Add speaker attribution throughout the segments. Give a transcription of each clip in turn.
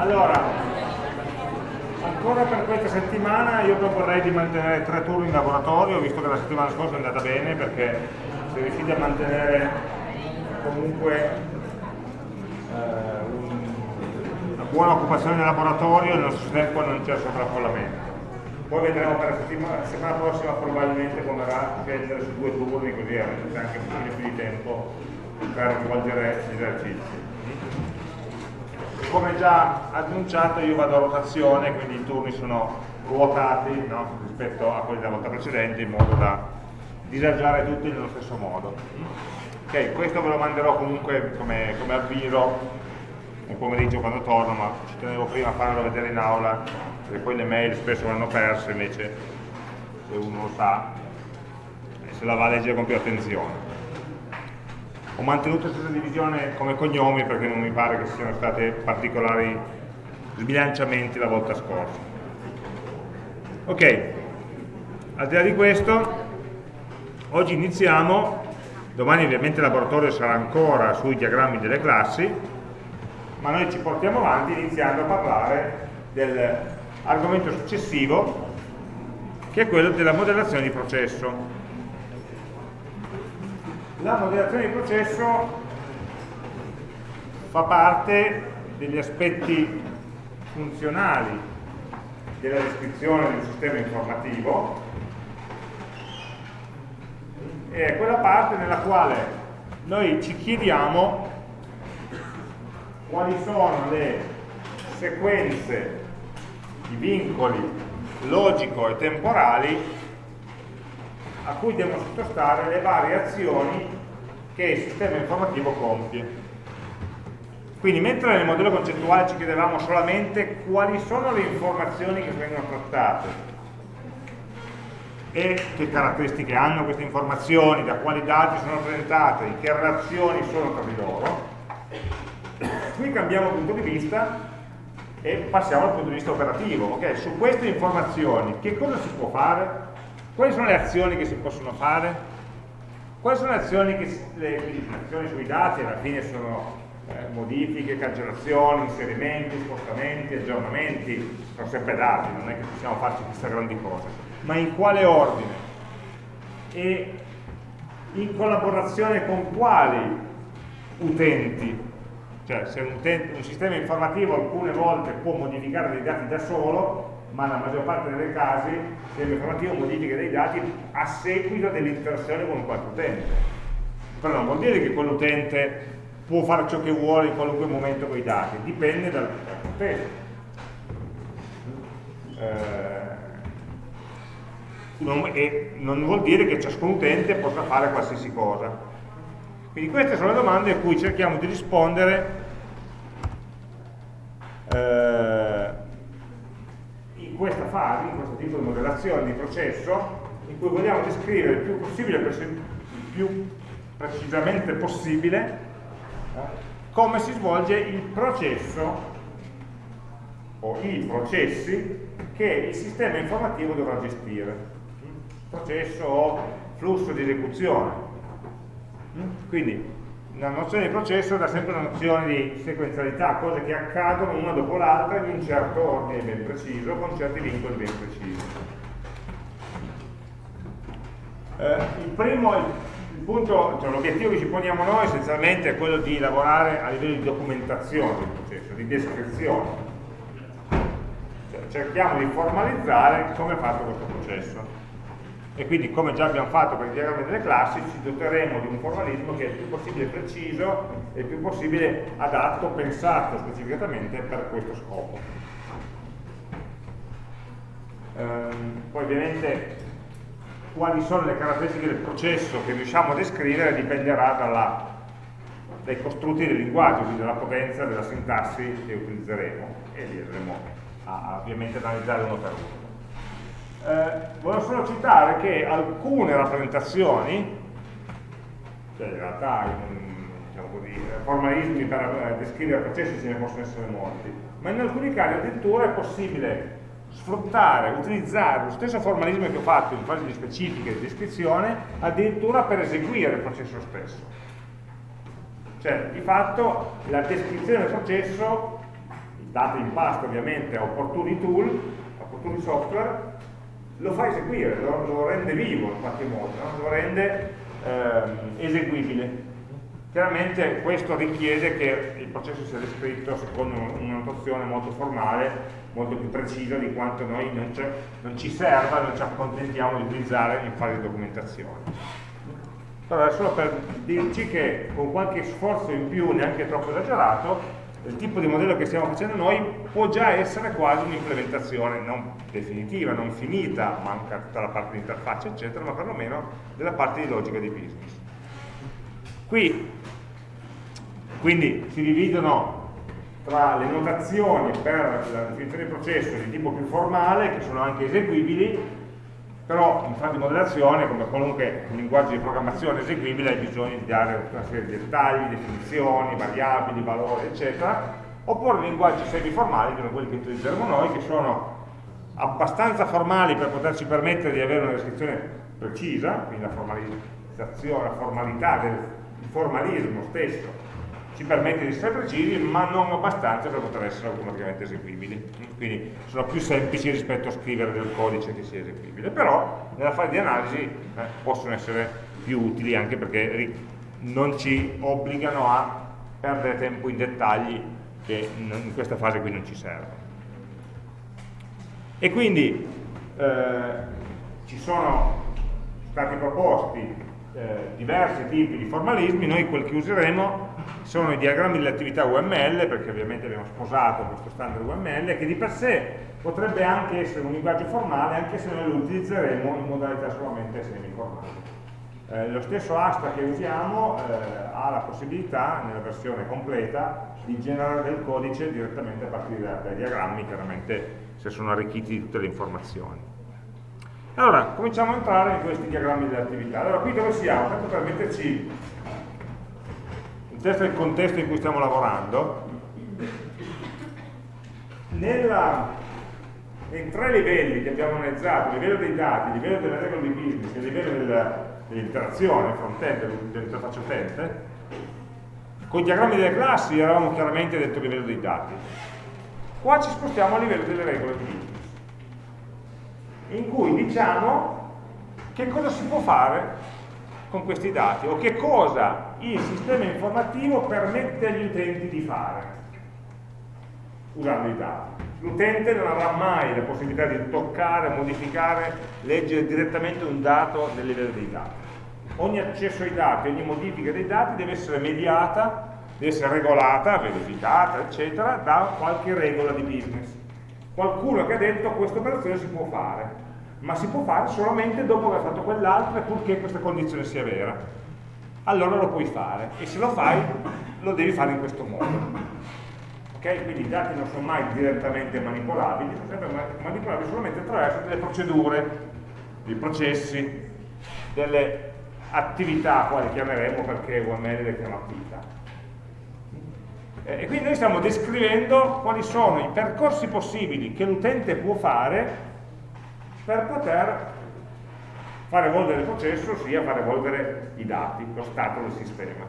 Speaker 1: Allora, ancora per questa settimana io proporrei di mantenere tre turni in laboratorio, visto che la settimana scorsa è andata bene, perché se riuscite a mantenere comunque eh, una buona occupazione nel laboratorio, nel nostro tempo non c'è sovraffollamento. Poi vedremo per la settimana, settimana prossima probabilmente come scegliere su due turni, così avrete anche un pochino più di tempo per svolgere gli esercizi come già annunciato io vado a rotazione, quindi i turni sono ruotati no? rispetto a quelli della volta precedente in modo da disagiare tutti nello stesso modo. Ok, questo ve lo manderò comunque come, come avviso nel pomeriggio quando torno, ma ci tenevo prima a farlo vedere in aula, perché poi le mail spesso vanno perse, invece se uno lo sa, se la va a leggere con più attenzione ho mantenuto stessa divisione come cognomi perché non mi pare che siano state particolari sbilanciamenti la volta scorsa. Ok al di là di questo oggi iniziamo domani ovviamente il laboratorio sarà ancora sui diagrammi delle classi ma noi ci portiamo avanti iniziando a parlare dell'argomento successivo che è quello della modellazione di processo la modellazione di processo fa parte degli aspetti funzionali della descrizione di un sistema informativo è quella parte nella quale noi ci chiediamo quali sono le sequenze di vincoli logico e temporali a cui devono sottostare le varie azioni che il sistema informativo compie. Quindi mentre nel modello concettuale ci chiedevamo solamente quali sono le informazioni che vengono trattate e che caratteristiche hanno queste informazioni, da quali dati sono rappresentate, che relazioni sono tra di loro, qui cambiamo punto di vista e passiamo al punto di vista operativo. Okay? Su queste informazioni che cosa si può fare? Quali sono le azioni che si possono fare? Quali sono le azioni, che, le, le azioni sui dati? Alla fine sono eh, modifiche, cancellazioni, inserimenti, spostamenti, aggiornamenti, sono sempre dati, non è che possiamo farci queste grandi cose. Ma in quale ordine? E in collaborazione con quali utenti? Cioè se un, utente, un sistema informativo alcune volte può modificare dei dati da solo, ma nella maggior parte dei casi il sistema informativo modifica dei dati a seguito dell'interazione con qualche utente. Però non vuol dire che quell'utente può fare ciò che vuole in qualunque momento con i dati, dipende dal contesto. Eh, non, e non vuol dire che ciascun utente possa fare qualsiasi cosa. Quindi queste sono le domande a cui cerchiamo di rispondere eh, questa fase, in questo tipo di modellazione di processo, in cui vogliamo descrivere il più, possibile, il più precisamente possibile eh, come si svolge il processo o i processi che il sistema informativo dovrà gestire. Processo o flusso di esecuzione. Quindi la nozione di processo dà sempre una nozione di sequenzialità, cose che accadono una dopo l'altra in un certo ordine ben preciso, con certi vincoli ben precisi. Eh, il primo, cioè, l'obiettivo che ci poniamo noi essenzialmente è quello di lavorare a livello di documentazione del processo, di descrizione. Cioè, cerchiamo di formalizzare come è fatto questo processo e quindi come già abbiamo fatto per il diagramma delle classi ci doteremo di un formalismo che è il più possibile preciso e il più possibile adatto, pensato specificatamente per questo scopo. Ehm, poi ovviamente quali sono le caratteristiche del processo che riusciamo a descrivere dipenderà dalla, dai costrutti del linguaggio, quindi dalla potenza della sintassi che utilizzeremo e li andremo a, ovviamente analizzare uno per uno. Eh, volevo solo citare che alcune rappresentazioni, cioè in realtà diciamo così, formalismi per eh, descrivere processi ce ne possono essere molti, ma in alcuni casi addirittura è possibile sfruttare, utilizzare lo stesso formalismo che ho fatto in fase di specifica e di descrizione addirittura per eseguire il processo stesso. Cioè, di fatto, la descrizione del processo date in pasto ovviamente a opportuni tool, opportuni software, lo fa eseguire, lo, lo rende vivo in qualche modo, no? lo rende eh, eseguibile. Chiaramente questo richiede che il processo sia descritto secondo una notazione molto formale, molto più precisa di quanto noi non, non ci serva, non ci accontentiamo di utilizzare in fase di documentazione. Allora, solo per dirci che con qualche sforzo in più, neanche troppo esagerato, il tipo di modello che stiamo facendo noi può già essere quasi un'implementazione non definitiva, non finita, manca tutta la parte di interfaccia eccetera, ma perlomeno della parte di logica di business. Qui, quindi si dividono tra le notazioni per la definizione di processo di tipo più formale, che sono anche eseguibili, però in fase di modellazione, come qualunque linguaggio di programmazione eseguibile, hai bisogno di dare una serie di dettagli, definizioni, variabili, valori, eccetera, oppure linguaggi semiformali, sono quelli che utilizzeremo noi, che sono abbastanza formali per poterci permettere di avere una descrizione precisa, quindi la formalizzazione, la formalità del formalismo stesso, ci permette di essere precisi, ma non abbastanza per poter essere automaticamente eseguibili. Quindi sono più semplici rispetto a scrivere del codice che sia eseguibile, però nella fase di analisi eh, possono essere più utili anche perché non ci obbligano a perdere tempo in dettagli che in questa fase qui non ci servono. E quindi eh, ci sono stati proposti eh, diversi tipi di formalismi, noi quel che useremo sono i diagrammi delle attività UML, perché ovviamente abbiamo sposato questo standard UML, che di per sé potrebbe anche essere un linguaggio formale, anche se noi lo utilizzeremo in modalità solamente semiformale. Eh, lo stesso asta che usiamo eh, ha la possibilità, nella versione completa, di generare del codice direttamente a partire dai diagrammi, chiaramente se sono arricchiti di tutte le informazioni. Allora, cominciamo a entrare in questi diagrammi delle attività. Allora, qui dove siamo? Tanto per metterci in testa il contesto in cui stiamo lavorando, nella, nei tre livelli che abbiamo analizzato, il livello dei dati, il livello delle regole di business e il livello dell'interazione front-end, dell'interfaccia utente, con i diagrammi delle classi eravamo chiaramente dentro livello dei dati. Qua ci spostiamo a livello delle regole di business in cui diciamo che cosa si può fare con questi dati o che cosa il sistema informativo permette agli utenti di fare usando i dati. L'utente non avrà mai la possibilità di toccare, modificare, leggere direttamente un dato nel livello dei dati. Ogni accesso ai dati, ogni modifica dei dati deve essere mediata, deve essere regolata, verificata, eccetera, da qualche regola di business qualcuno che ha detto questa operazione si può fare, ma si può fare solamente dopo aver fatto quell'altra purché questa condizione sia vera. Allora lo puoi fare e se lo fai lo devi fare in questo modo. Okay? Quindi i dati non sono mai direttamente manipolabili, sono sempre manipolabili solamente attraverso delle procedure, dei processi, delle attività, quali chiameremo perché UML le chiama attività. E quindi noi stiamo descrivendo quali sono i percorsi possibili che l'utente può fare per poter fare evolvere il processo, ossia fare evolvere i dati, lo stato del sistema.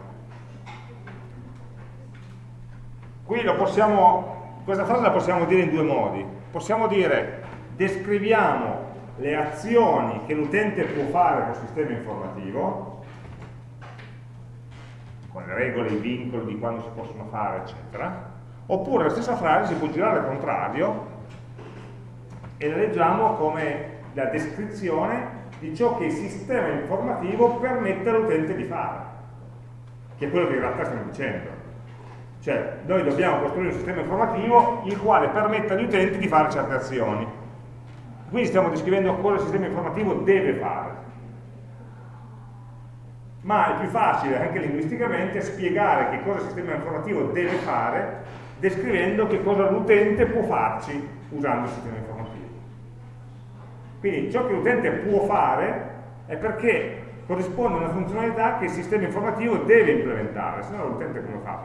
Speaker 1: Qui possiamo, questa frase la possiamo dire in due modi. Possiamo dire descriviamo le azioni che l'utente può fare col sistema informativo, con le regole, i vincoli di quando si possono fare, eccetera, oppure la stessa frase si può girare al contrario e la leggiamo come la descrizione di ciò che il sistema informativo permette all'utente di fare, che è quello che in realtà stiamo dicendo. Cioè, noi dobbiamo costruire un sistema informativo il quale permette agli utenti di fare certe azioni. Quindi stiamo descrivendo cosa il sistema informativo deve fare ma è più facile anche linguisticamente spiegare che cosa il sistema informativo deve fare descrivendo che cosa l'utente può farci usando il sistema informativo. Quindi ciò che l'utente può fare è perché corrisponde a una funzionalità che il sistema informativo deve implementare, se no l'utente come fa?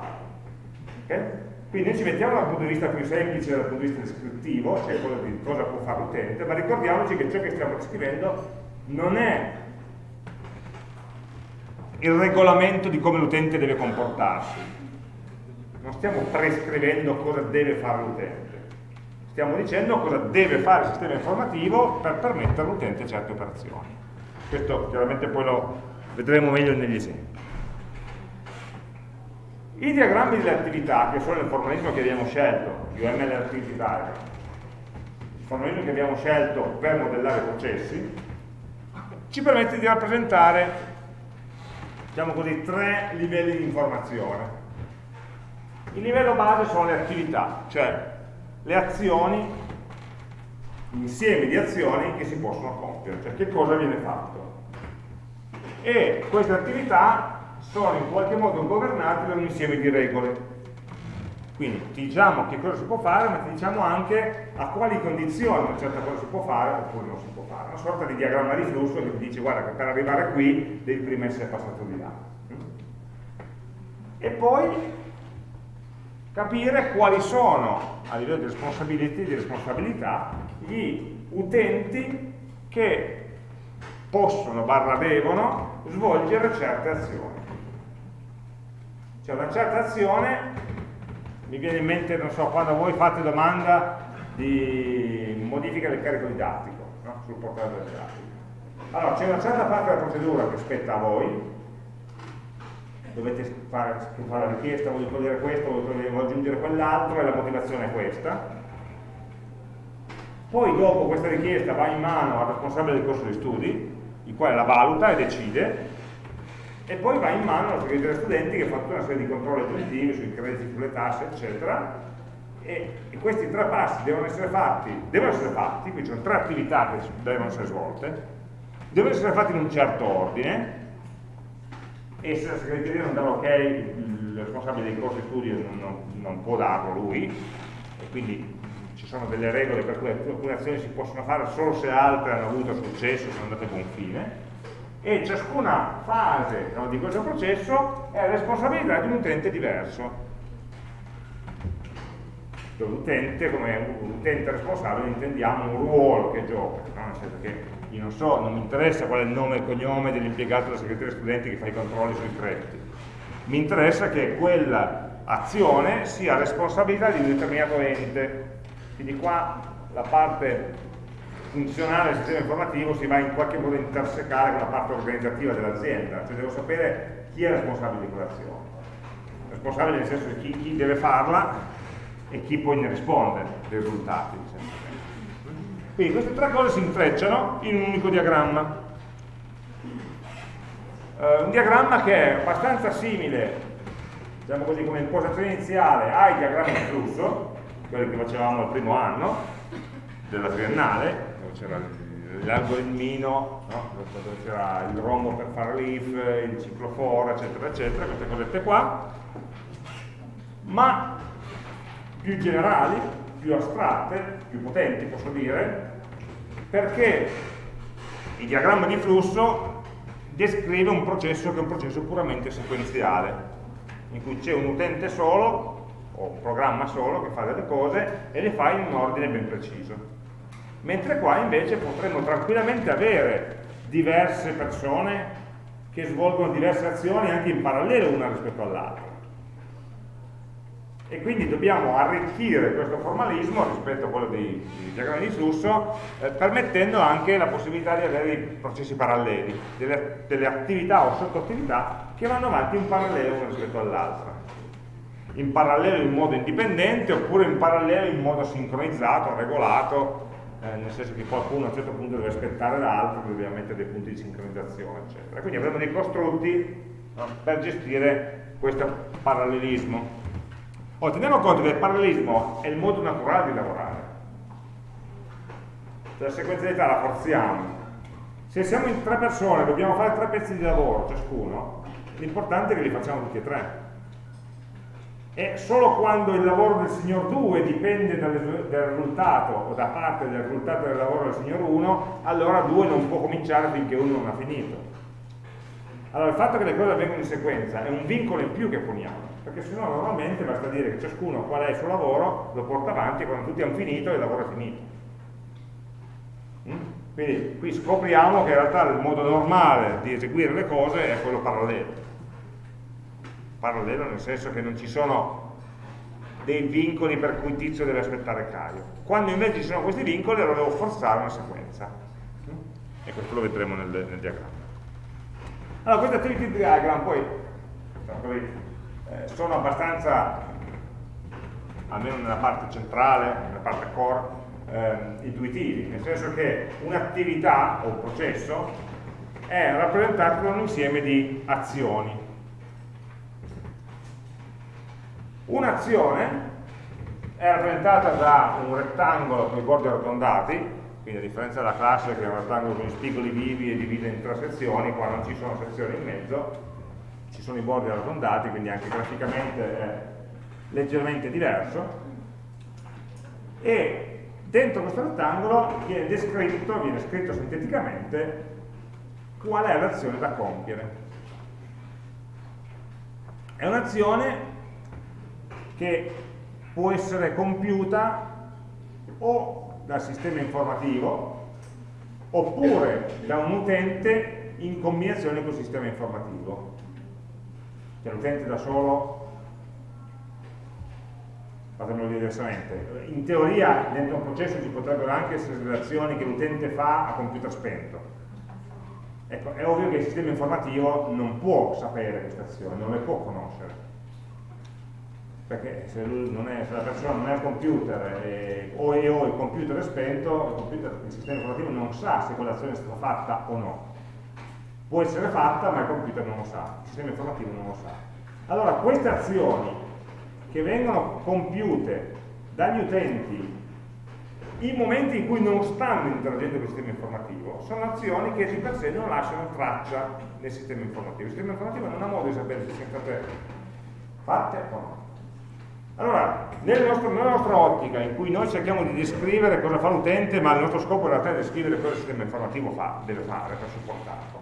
Speaker 1: Okay? Quindi noi ci mettiamo dal punto di vista più semplice, dal punto di vista descrittivo, cioè quello di cosa può fare l'utente, ma ricordiamoci che ciò che stiamo descrivendo non è il regolamento di come l'utente deve comportarsi. non stiamo prescrivendo cosa deve fare l'utente, stiamo dicendo cosa deve fare il sistema informativo per permettere all'utente certe operazioni. Questo chiaramente poi lo vedremo meglio negli esempi. I diagrammi delle attività, che sono il formalismo che abbiamo scelto, UML Activity Diagram, il formalismo che abbiamo scelto per modellare i processi, ci permette di rappresentare, diciamo così, tre livelli di informazione. Il livello base sono le attività, cioè le azioni, insieme di azioni che si possono compiere, cioè che cosa viene fatto. E queste attività sono in qualche modo governati da un insieme di regole. Quindi ti diciamo che cosa si può fare, ma ti diciamo anche a quali condizioni una certa cosa si può fare oppure non si può fare. Una sorta di diagramma di flusso che ti dice guarda che per arrivare qui devi prima essere passato di là. E poi capire quali sono, a livello di responsabilità, di responsabilità gli utenti che possono, barra devono, svolgere certe azioni. Cioè una certa azione, mi viene in mente, non so, quando voi fate domanda di modifica del carico didattico no? sul portale del didattico. Allora, c'è una certa parte della procedura che spetta a voi, dovete fare, fare la richiesta, voglio togliere questo, voglio aggiungere quell'altro e la motivazione è questa. Poi dopo questa richiesta va in mano al responsabile del corso di studi, il quale la valuta e decide e poi va in mano alla segreteria studenti che fa tutta una serie di controlli aggiuntivi sui crediti, sulle tasse, eccetera, e, e, questi tre passi devono essere fatti, devono essere fatti, quindi sono tre attività che devono essere svolte, devono essere fatti in un certo ordine, e se la segreteria non dà l'ok, il responsabile dei corsi di studio non, non, non può darlo lui, e quindi ci sono delle regole per cui alcune azioni si possono fare solo se altre hanno avuto successo, sono andate a buon fine, e ciascuna fase no, di questo processo è responsabilità di un utente diverso. L'utente, come utente responsabile, intendiamo un ruolo che gioca, no? nel senso che io non so, non mi interessa qual è il nome e il cognome dell'impiegato della segreteria studenti che fa i controlli sui crediti. Mi interessa che quella azione sia responsabilità di un determinato ente. Quindi qua la parte funzionale del sistema informativo si va in qualche modo a intersecare con la parte organizzativa dell'azienda, cioè devo sapere chi è responsabile di quell'azione. Responsabile nel senso di chi, chi, deve farla e chi poi ne risponde dei risultati. Quindi queste tre cose si intrecciano in un unico diagramma. Uh, un diagramma che è abbastanza simile, diciamo così, come impostazione iniziale ai diagrammi di flusso, quelli che facevamo al primo anno della triennale, c'era l'algoritmino, no? dove c'era il rombo per fare l'if, il ciclo for, eccetera, eccetera, queste cosette qua, ma più generali, più astratte, più potenti posso dire, perché il diagramma di flusso descrive un processo che è un processo puramente sequenziale, in cui c'è un utente solo, o un programma solo, che fa delle cose e le fa in un ordine ben preciso mentre qua invece potremmo tranquillamente avere diverse persone che svolgono diverse azioni anche in parallelo una rispetto all'altra. E quindi dobbiamo arricchire questo formalismo rispetto a quello dei, dei diagrammi di flusso, eh, permettendo anche la possibilità di avere dei processi paralleli, delle, delle attività o sottoattività che vanno avanti in parallelo una rispetto all'altra. In parallelo in modo indipendente oppure in parallelo in modo sincronizzato, regolato, eh, nel senso che qualcuno a un certo punto deve aspettare l'altro, dobbiamo mettere dei punti di sincronizzazione, eccetera. Quindi avremo dei costrutti no, per gestire questo parallelismo. Oh, teniamo conto che il parallelismo è il modo naturale di lavorare. Cioè la sequenzialità la forziamo. Se siamo in tre persone, dobbiamo fare tre pezzi di lavoro ciascuno, l'importante è che li facciamo tutti e tre e solo quando il lavoro del signor 2 dipende dal, dal, risultato o da parte del risultato del lavoro del signor 1, allora 2 non può cominciare finché 1 non ha finito. Allora il fatto che le cose avvengono in sequenza è un vincolo in più che poniamo, perché se no normalmente basta dire che ciascuno qual è il suo lavoro, lo porta avanti e quando tutti hanno finito il lavoro è finito. Mm? Quindi qui scopriamo che in realtà il modo normale di eseguire le cose è quello parallelo parallelo nel senso che non ci sono dei vincoli per cui Tizio deve aspettare Caio. Quando invece ci sono questi vincoli allora devo forzare una sequenza. E questo lo vedremo nel, nel diagramma. Allora, queste activity diagram poi eh, sono abbastanza, almeno nella parte centrale, nella parte core, eh, intuitivi, nel senso che un'attività o un processo è rappresentato da un insieme di azioni. Un'azione è rappresentata da un rettangolo con i bordi arrotondati, quindi a differenza della classe che è un rettangolo con gli spigoli vivi e divide in tre sezioni, qua non ci sono sezioni in mezzo, sono i bordi arrotondati, quindi anche graficamente è leggermente diverso, e dentro questo rettangolo viene descritto, viene scritto sinteticamente qual è l'azione da compiere. È un'azione che può essere compiuta o dal sistema informativo oppure da un utente in combinazione col sistema informativo. Cioè l'utente da solo, fatemelo dire diversamente, in teoria dentro un processo ci potrebbero anche essere delle azioni che l'utente fa a computer spento. Ecco, è ovvio che il sistema informativo non può sapere queste azioni, non le può conoscere perché se, è, se, la persona non è al computer e, o, e, o il computer è spento, il, computer, il sistema informativo non sa se quell'azione è stata fatta o no. Può essere fatta, ma il computer non lo sa, il sistema informativo non lo sa. Allora, queste azioni che vengono compiute dagli utenti in momenti in cui non stanno interagendo con il sistema informativo, sono azioni che di per sé non lasciano traccia nel sistema informativo. Il sistema informativo non ha modo di sapere se siano state fatte o no. Allora, nel nostro, nella nostra ottica, in cui noi cerchiamo di descrivere cosa fa l'utente, ma il nostro scopo in realtà è descrivere cosa il sistema informativo fa, deve fare per supportarlo.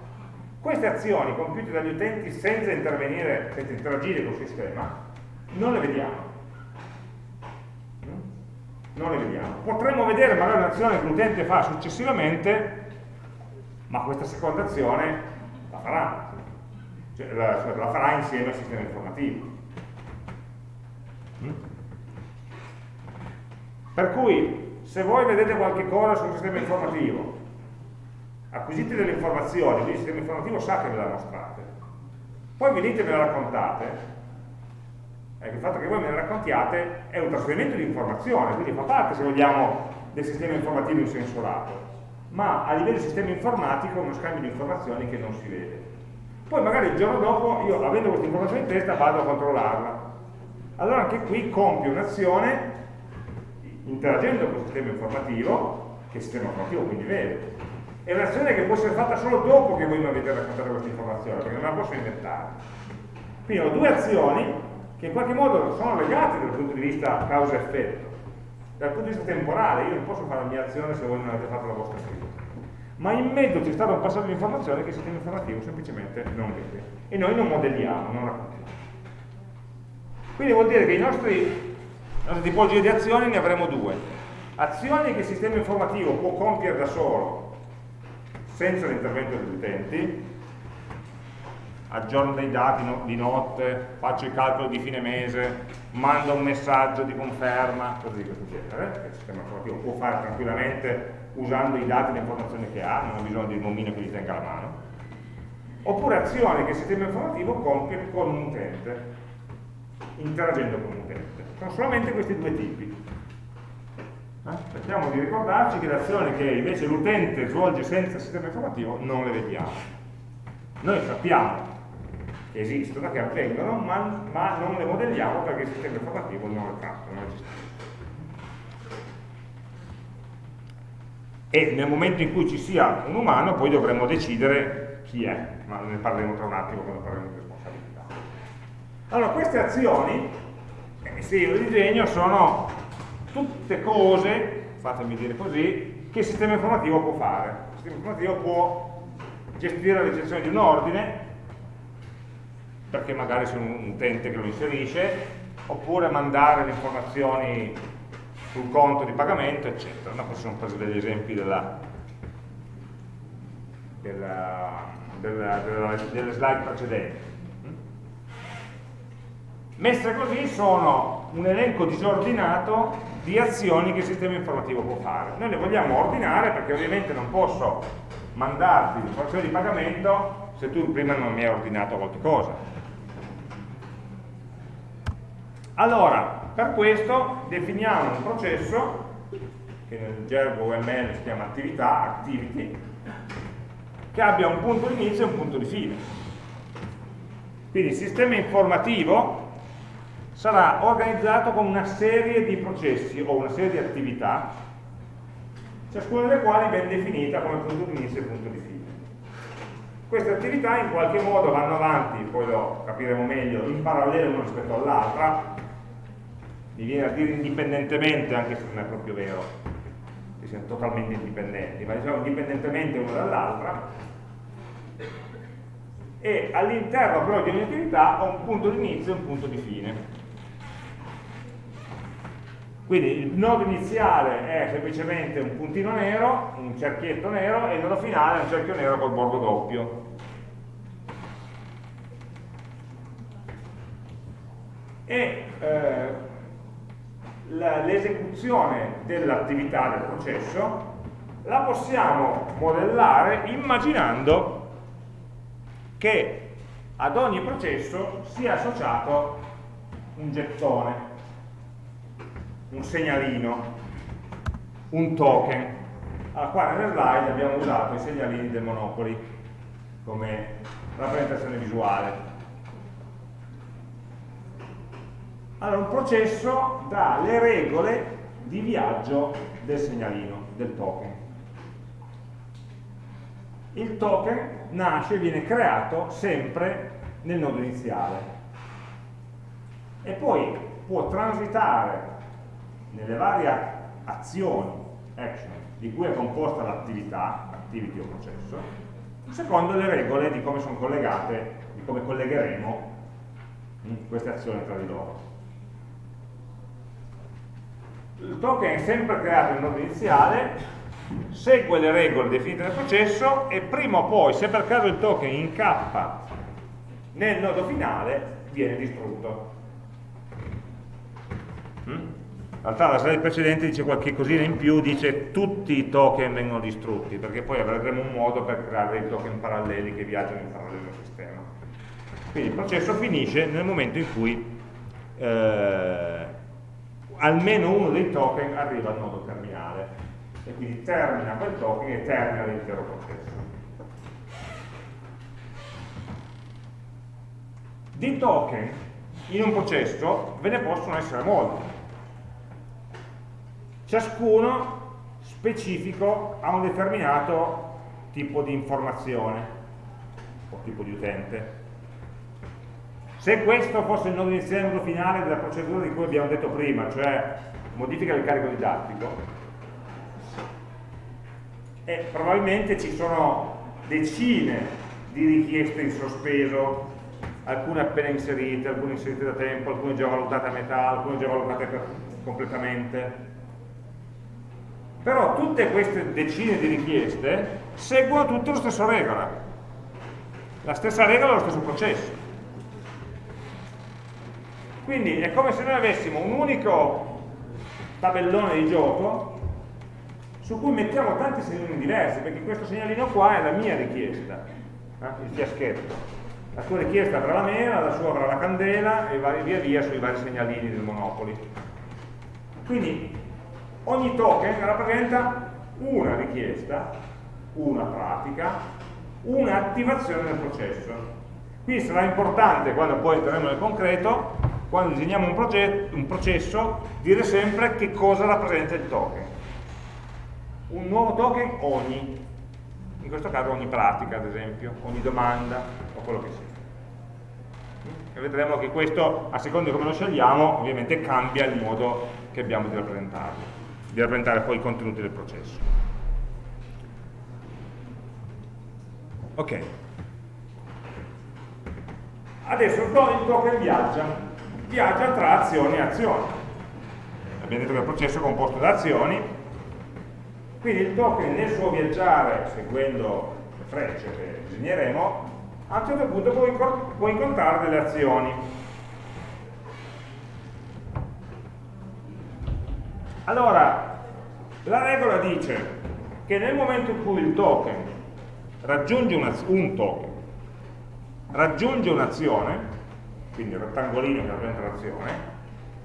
Speaker 1: Queste azioni compiute dagli utenti senza intervenire, senza interagire col sistema, non le vediamo. Non le vediamo. Potremmo vedere magari un'azione che l'utente fa successivamente, ma questa seconda azione la farà, cioè la, la farà insieme al sistema informativo Per cui, se voi vedete qualche cosa sul sistema informativo, acquisite delle informazioni, quindi il sistema informativo sa che ve la mostrate, poi venite e me la raccontate, ecco, il fatto che voi me la raccontiate è un trasferimento di informazione, quindi fa parte, se vogliamo, del sistema informativo in senso lato, ma a livello di sistema informatico è uno scambio di informazioni che non si vede. Poi magari il giorno dopo, io avendo questa informazione in testa, vado a controllarla, allora anche qui compie un'azione interagendo con il sistema informativo, che il sistema informativo quindi vede. È un'azione che può essere fatta solo dopo che voi mi avete raccontato questa informazione, perché non la posso inventare. Quindi ho due azioni che in qualche modo sono legate dal punto di vista causa-effetto. Dal punto di vista temporale, io non posso fare la mia azione se voi non avete fatto la vostra stessa. Ma in mezzo c'è stato un passaggio di informazione che il sistema informativo semplicemente non vede. E noi non modelliamo, non raccontiamo. Quindi vuol dire che i nostri, la nostra tipologia di azioni ne avremo due. Azioni che il sistema informativo può compiere da solo, senza l'intervento degli utenti, aggiorno dei dati di notte, faccio i calcoli di fine mese, mando un messaggio di conferma, cose di questo genere, che il sistema informativo può fare tranquillamente usando i dati e le informazioni che ha, non ha bisogno di un omino che gli tenga la mano. Oppure azioni che il sistema informativo compie con un utente, interagendo con l'utente. Sono solamente questi due tipi. Cerchiamo di ricordarci che le azioni che invece l'utente svolge senza sistema informativo non le vediamo. Noi sappiamo che esistono, che avvengono, ma, ma non le modelliamo perché il sistema informativo non le tratta, non esiste. E nel momento in cui ci sia un umano poi dovremo decidere chi è, ma ne parleremo tra un attimo quando parleremo di allora, queste azioni, se io le disegno, sono tutte cose, fatemi dire così, che il sistema informativo può fare. Il sistema informativo può gestire la ricezione di un ordine, perché magari c'è un utente che lo inserisce, oppure mandare le informazioni sul conto di pagamento, eccetera. No, questi sono presi degli esempi della, della, della, delle slide precedenti. Messe così sono un elenco disordinato di azioni che il sistema informativo può fare. Noi le vogliamo ordinare perché ovviamente non posso mandarti l'informazione di pagamento se tu prima non mi hai ordinato qualcosa. Allora, per questo definiamo un processo che nel gergo UML si chiama attività, activity, che abbia un punto di inizio e un punto di fine. Quindi il sistema informativo sarà organizzato con una serie di processi o una serie di attività, ciascuna delle quali ben definita come punto di inizio e punto di fine. Queste attività in qualche modo vanno avanti, poi lo capiremo meglio, in parallelo una rispetto all'altra, mi viene a dire indipendentemente, anche se non è proprio vero che siano totalmente indipendenti, ma diciamo indipendentemente una dall'altra, e all'interno però di ogni attività ho un punto di inizio e un punto di fine. Quindi il nodo iniziale è semplicemente un puntino nero, un cerchietto nero, e il nodo finale è un cerchio nero col bordo doppio. E eh, l'esecuzione dell'attività del processo la possiamo modellare immaginando che ad ogni processo sia associato un gettone un segnalino, un token. Allora, qua nelle slide abbiamo usato i segnalini del Monopoli come rappresentazione visuale. Allora, un processo dà le regole di viaggio del segnalino, del token. Il token nasce e viene creato sempre nel nodo iniziale e poi può transitare nelle varie azioni, action, di cui è composta l'attività, activity o processo, secondo le regole di come sono collegate, di come collegheremo queste azioni tra di loro. Il token è sempre creato in nodo iniziale, segue le regole definite nel processo e prima o poi, se per caso il token incappa nel nodo finale, viene distrutto. Mm? Realtà la slide precedente dice qualche cosina in più, dice tutti i token vengono distrutti, perché poi avremo un modo per creare dei token paralleli che viaggiano in parallelo al sistema. Quindi il processo finisce nel momento in cui eh, almeno uno dei token arriva al nodo terminale e quindi termina quel token e termina l'intero processo. Di token in un processo ve ne possono essere molti ciascuno specifico a un determinato tipo di informazione o tipo di utente. Se questo fosse il nodo iniziale e il nodo finale della procedura di cui abbiamo detto prima, cioè modifica del carico didattico, e probabilmente ci sono decine di richieste in sospeso, alcune appena inserite, alcune inserite da tempo, alcune già valutate a metà, alcune già valutate completamente, però tutte queste decine di richieste seguono tutte la stessa regola. La stessa regola lo stesso processo. Quindi è come se noi avessimo un unico tabellone di gioco su cui mettiamo tanti segnalini diversi perché questo segnalino qua è la mia richiesta eh? il fiaschetto la sua richiesta avrà la mela, la sua avrà la candela e via via sui vari segnalini del Monopoli. Quindi ogni token rappresenta una richiesta, una pratica, un'attivazione del processo. Qui sarà importante, quando poi entreremo nel concreto, quando disegniamo un, un processo, dire sempre che cosa rappresenta il token. Un nuovo token ogni, in questo caso ogni pratica ad esempio, ogni domanda o quello che sia. E vedremo che questo, a seconda di come lo scegliamo, ovviamente cambia il modo che abbiamo di rappresentarlo di rappresentare poi i contenuti del processo. Ok. Adesso il token viaggia, viaggia tra azioni e azioni. Abbiamo detto che il processo è composto da azioni, quindi il token nel suo viaggiare, seguendo le frecce che disegneremo, a un certo punto può, incontrare delle azioni. Allora, la regola dice che nel momento in cui il token raggiunge una, un token raggiunge un'azione, quindi il rettangolino che rappresenta l'azione,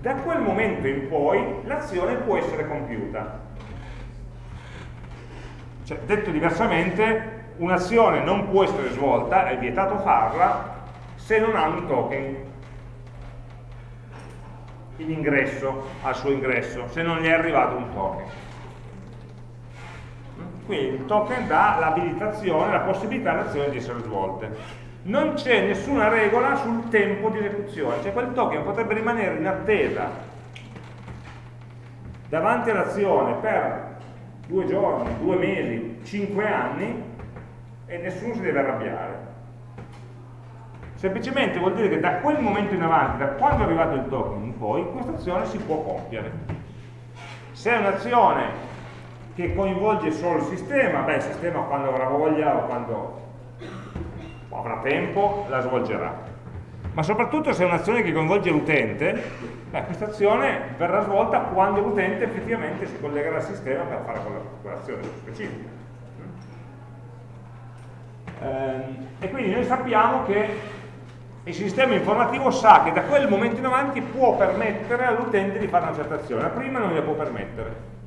Speaker 1: da quel momento in poi l'azione può essere compiuta. Cioè, detto diversamente, un'azione non può essere svolta, è vietato farla, se non ha un token in ingresso, al suo ingresso, se non gli è arrivato un token. Quindi il token dà l'abilitazione, la possibilità alle azioni di essere svolte. Non c'è nessuna regola sul tempo di esecuzione, cioè quel token potrebbe rimanere in attesa davanti all'azione per due giorni, due mesi, cinque anni e nessuno si deve arrabbiare. Semplicemente vuol dire che da quel momento in avanti, da quando è arrivato il token in poi, questa azione si può compiere. Se è un'azione che coinvolge solo il sistema, beh il sistema quando avrà voglia o quando avrà tempo la svolgerà. Ma soprattutto se è un'azione che coinvolge l'utente, questa azione verrà svolta quando l'utente effettivamente si collegherà al sistema per fare quell'azione specifica. Ehm, e quindi noi sappiamo che il sistema informativo sa che da quel momento in avanti può permettere all'utente di fare una certa azione, prima non gliela può permettere.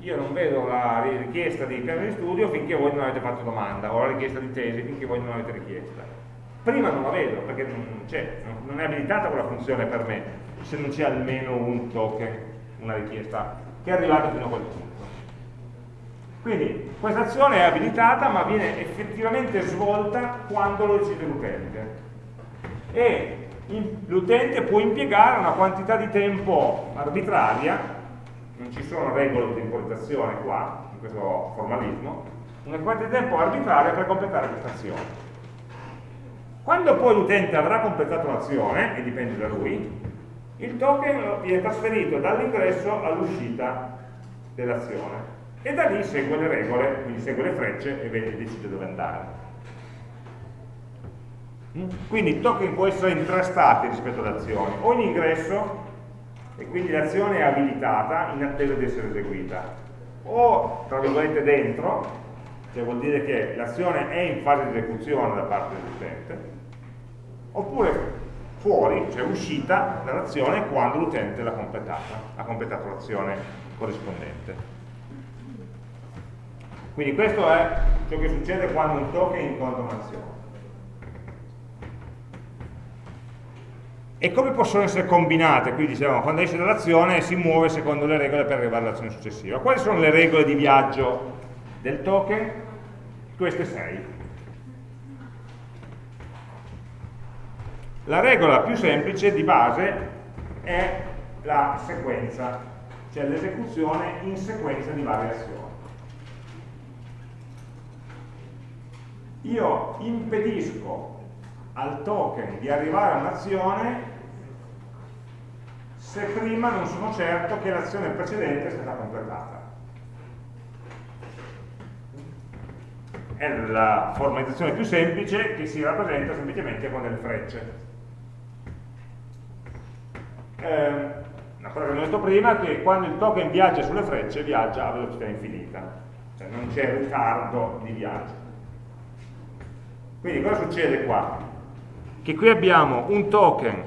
Speaker 1: Io non vedo la richiesta di piano di studio finché voi non avete fatto domanda, o la richiesta di tesi finché voi non avete richiesta. Prima non la vedo, perché non, è abilitata quella funzione per me, se non c'è almeno un token, una richiesta, che è arrivata fino a quel punto. Quindi questa azione è abilitata ma viene effettivamente svolta quando lo decide l'utente e l'utente può impiegare una quantità di tempo arbitraria, non ci sono regole di temporizzazione qua, in questo formalismo, una quantità di tempo arbitraria per completare questa azione. Quando poi l'utente avrà completato l'azione, e dipende da lui, il token viene trasferito dall'ingresso all'uscita dell'azione e da lì segue le regole, quindi segue le frecce e vede, decide dove andare. Mm? Quindi il token può essere in tre stati rispetto ad azioni, o in ingresso, e quindi l'azione è abilitata in attesa di essere eseguita, o tra virgolette dentro, cioè vuol dire che l'azione è in fase di esecuzione da parte dell'utente, oppure fuori, cioè uscita dall'azione quando l'utente l'ha completata, ha completato l'azione corrispondente. Quindi questo è ciò che succede quando un token incontra un'azione. E come possono essere combinate? Qui dicevamo, quando esce dall'azione si muove secondo le regole per arrivare all'azione successiva. Quali sono le regole di viaggio del token? Queste sei. La regola più semplice di base è la sequenza, cioè l'esecuzione in sequenza di varie azioni. Io impedisco al token di arrivare a un'azione se prima non sono certo che l'azione precedente sia stata completata. È la formalizzazione più semplice che si rappresenta semplicemente con delle frecce. Eh, una cosa che abbiamo detto prima è che quando il token viaggia sulle frecce viaggia a velocità infinita, cioè non c'è ritardo di viaggio. Quindi cosa succede qua? Che qui abbiamo un token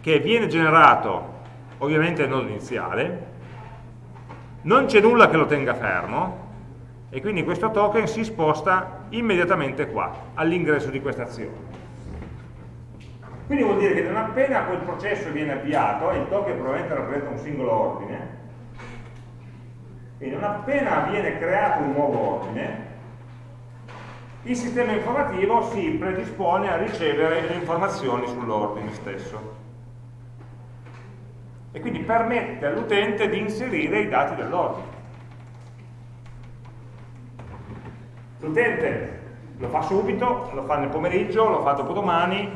Speaker 1: che viene generato ovviamente nel nodo iniziale, non c'è nulla che lo tenga fermo e quindi questo token si sposta immediatamente qua, all'ingresso di questa azione. Quindi vuol dire che non appena quel processo viene avviato, e il token probabilmente rappresenta un singolo ordine, quindi non appena viene creato un nuovo ordine, il sistema informativo si predispone a ricevere le informazioni sull'ordine stesso e quindi permette all'utente di inserire i dati dell'ordine. L'utente lo fa subito, lo fa nel pomeriggio, lo fa dopo domani,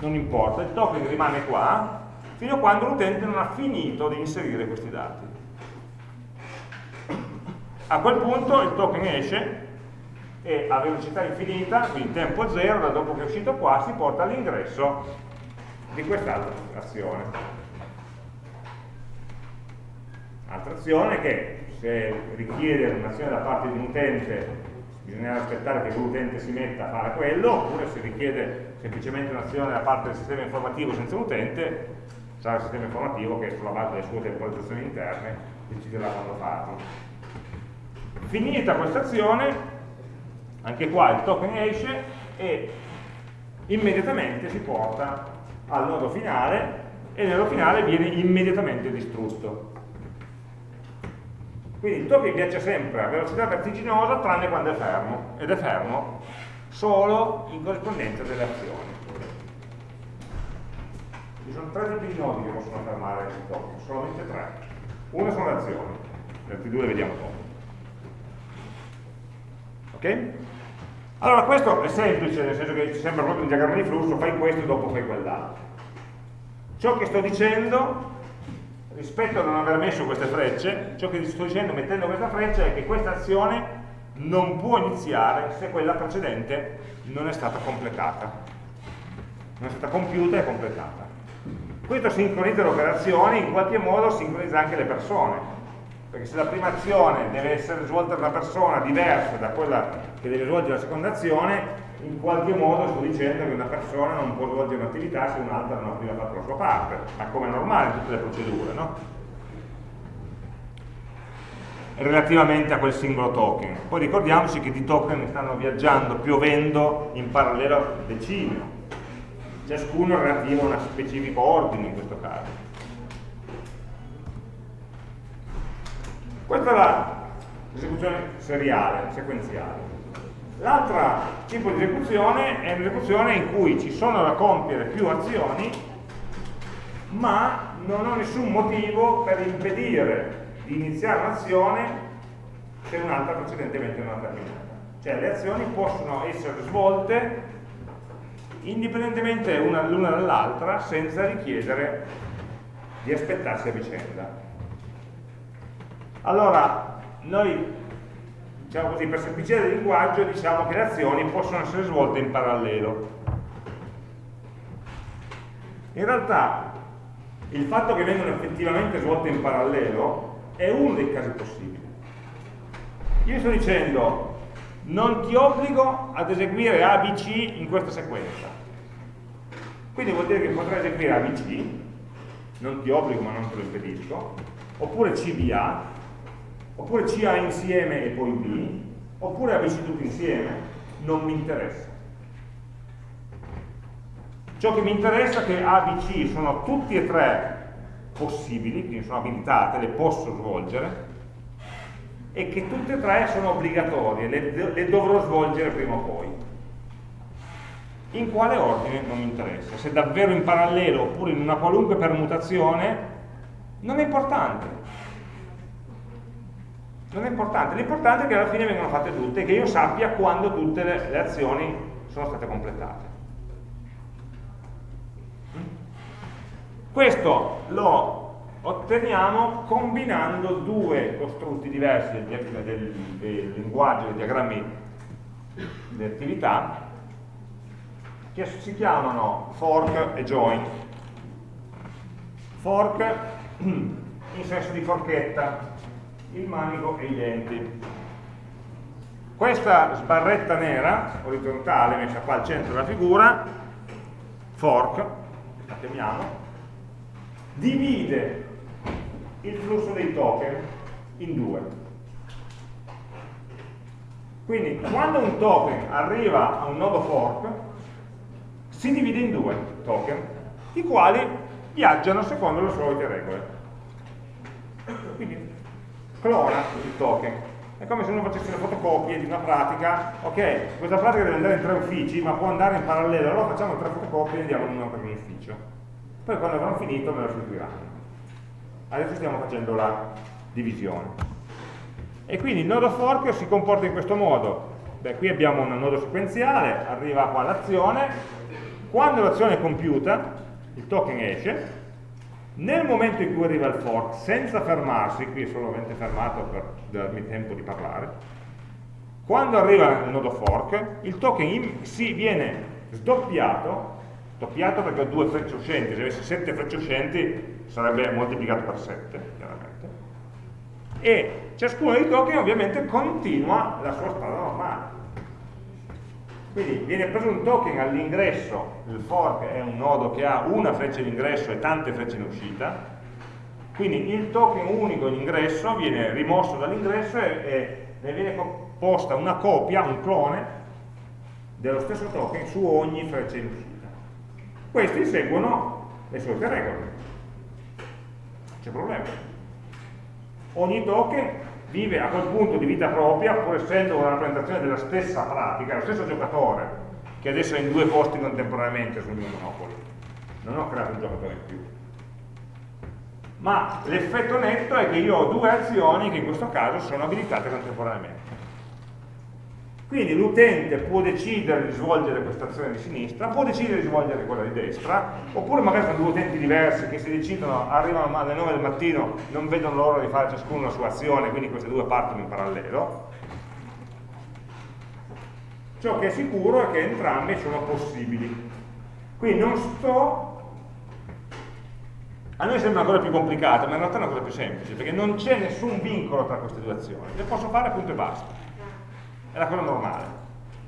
Speaker 1: non importa, il token rimane qua fino a quando l'utente non ha finito di inserire questi dati. A quel punto il token esce e a velocità infinita, quindi tempo zero, da dopo che è uscito qua, si porta all'ingresso di quest'altra azione. Altra azione che se richiede un'azione da parte di un utente bisognerà aspettare che l'utente si metta a fare quello, oppure se richiede semplicemente un'azione da parte del sistema informativo senza un utente, sarà il sistema informativo che sulla base delle sue temporizzazioni interne deciderà quando farlo. Finita questa azione, anche qua il token esce e immediatamente si porta al nodo finale e nel nodo finale viene immediatamente distrutto. Quindi il token viaggia sempre a velocità vertiginosa tranne quando è fermo, ed è fermo solo in corrispondenza delle azioni. Ci sono tre tipi di nodi che possono fermare il token, solamente tre. Uno sono le azioni, le altre due le vediamo dopo. Ok? Allora questo è semplice, nel senso che ci sembra proprio un diagramma di flusso, fai questo e dopo fai quell'altro. Ciò che sto dicendo, rispetto a non aver messo queste frecce, ciò che sto dicendo mettendo questa freccia è che questa azione non può iniziare se quella precedente non è stata completata. Non è stata compiuta e completata. Questo sincronizza le operazioni, in qualche modo sincronizza anche le persone, perché se la prima azione deve essere svolta da una persona diversa da quella che deve svolgere la seconda azione, in qualche modo sto dicendo che una persona non può svolgere un'attività se un'altra non ha prima fatto la sua parte, ma come è normale in tutte le procedure, no? relativamente a quel singolo token. Poi ricordiamoci che di token stanno viaggiando, piovendo in parallelo decine, ciascuno relativo a un specifico ordine in questo caso. Questa è l'esecuzione seriale, sequenziale. L'altro tipo di esecuzione è un'esecuzione in cui ci sono da compiere più azioni, ma non ho nessun motivo per impedire di iniziare un'azione se un'altra precedentemente non ha terminato. Cioè le azioni possono essere svolte indipendentemente l'una dall'altra senza richiedere di aspettarsi a vicenda. Allora, noi diciamo così, per semplicità del linguaggio diciamo che le azioni possono essere svolte in parallelo. In realtà il fatto che vengano effettivamente svolte in parallelo è uno dei casi possibili. Io sto dicendo non ti obbligo ad eseguire ABC in questa sequenza. Quindi vuol dire che potrai eseguire ABC, non ti obbligo ma non te lo impedisco, oppure CBA, oppure CA insieme e poi B, oppure ABC tutti insieme, non mi interessa. Ciò che mi interessa è che A, B, C sono tutti e tre possibili, quindi sono abilitate, le posso svolgere, e che tutte e tre sono obbligatorie, le, le dovrò svolgere prima o poi. In quale ordine non mi interessa, se davvero in parallelo oppure in una qualunque permutazione, non è importante. Non è importante, l'importante è che alla fine vengano fatte tutte e che io sappia quando tutte le, le azioni sono state completate. Questo lo otteniamo combinando due costrutti diversi del, del, del linguaggio dei diagrammi di attività che si chiamano fork e join. Fork in senso di forchetta, il manico e i denti. Questa sbarretta nera, orizzontale, messa qua al centro della figura, fork, la chiamiamo, divide il flusso dei token in due. Quindi quando un token arriva a un nodo fork, si divide in due token, i quali viaggiano secondo le solite regole. Quindi clona il token. È come se uno facesse le fotocopie di una pratica, ok, questa pratica deve andare in tre uffici, ma può andare in parallelo, allora facciamo tre fotocopie e andiamo in uno per un ufficio. Poi quando avranno finito me lo restituiranno adesso stiamo facendo la divisione. E quindi il nodo fork si comporta in questo modo. Beh, qui abbiamo un nodo sequenziale, arriva qua l'azione, quando l'azione è compiuta, il token esce, nel momento in cui arriva il fork, senza fermarsi, qui è solamente fermato per darmi tempo di parlare, quando arriva il nodo fork, il token si viene sdoppiato doppiato perché ho due frecce uscenti, se avessi 7 frecce uscenti sarebbe moltiplicato per 7, chiaramente. E ciascuno dei token ovviamente continua la sua strada normale. Quindi viene preso un token all'ingresso, il fork è un nodo che ha una freccia in ingresso e tante frecce in uscita, quindi il token unico in ingresso viene rimosso dall'ingresso e, e ne viene posta una copia, un clone, dello stesso token su ogni freccia in uscita. Questi seguono le solite regole. C'è problema. Ogni token vive a quel punto di vita propria, pur essendo una rappresentazione della stessa pratica, lo stesso giocatore, che adesso è in due posti contemporaneamente sul mio Monopoli. Non ho creato un giocatore in più. Ma l'effetto netto è che io ho due azioni che in questo caso sono abilitate contemporaneamente. Quindi l'utente può decidere di svolgere questa azione di sinistra, può decidere di svolgere quella di destra, oppure magari sono due utenti diversi che si decidono, arrivano alle 9 del mattino, non vedono l'ora di fare ciascuno la sua azione, quindi queste due partono in parallelo. Ciò che è sicuro è che entrambi sono possibili. Quindi non sto... A noi sembra una cosa più complicata, ma in realtà è una cosa più semplice, perché non c'è nessun vincolo tra queste due azioni, le posso fare punto e basta è la cosa normale,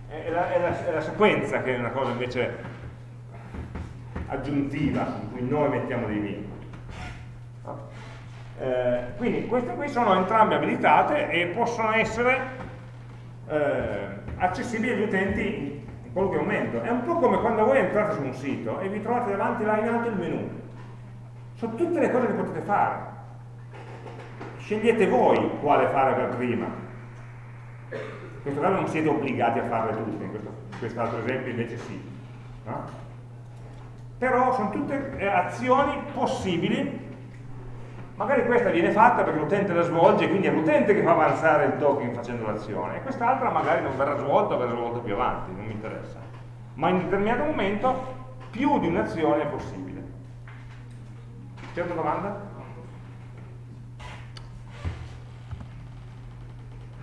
Speaker 1: è la, è, la, è la, sequenza che è una cosa invece aggiuntiva, in cui noi mettiamo dei vincoli. Eh, quindi queste qui sono entrambe abilitate e possono essere eh, accessibili agli utenti in qualunque momento. È un po' come quando voi entrate su un sito e vi trovate davanti là in alto il menu. Sono tutte le cose che potete fare. Scegliete voi quale fare per prima in questo caso non siete obbligati a farle tutte, in quest'altro esempio invece sì. No? Però sono tutte eh, azioni possibili, magari questa viene fatta perché l'utente la svolge, quindi è l'utente che fa avanzare il token facendo l'azione, quest'altra magari non verrà svolta o verrà svolta più avanti, non mi interessa. Ma in un determinato momento più di un'azione è possibile. Certa domanda?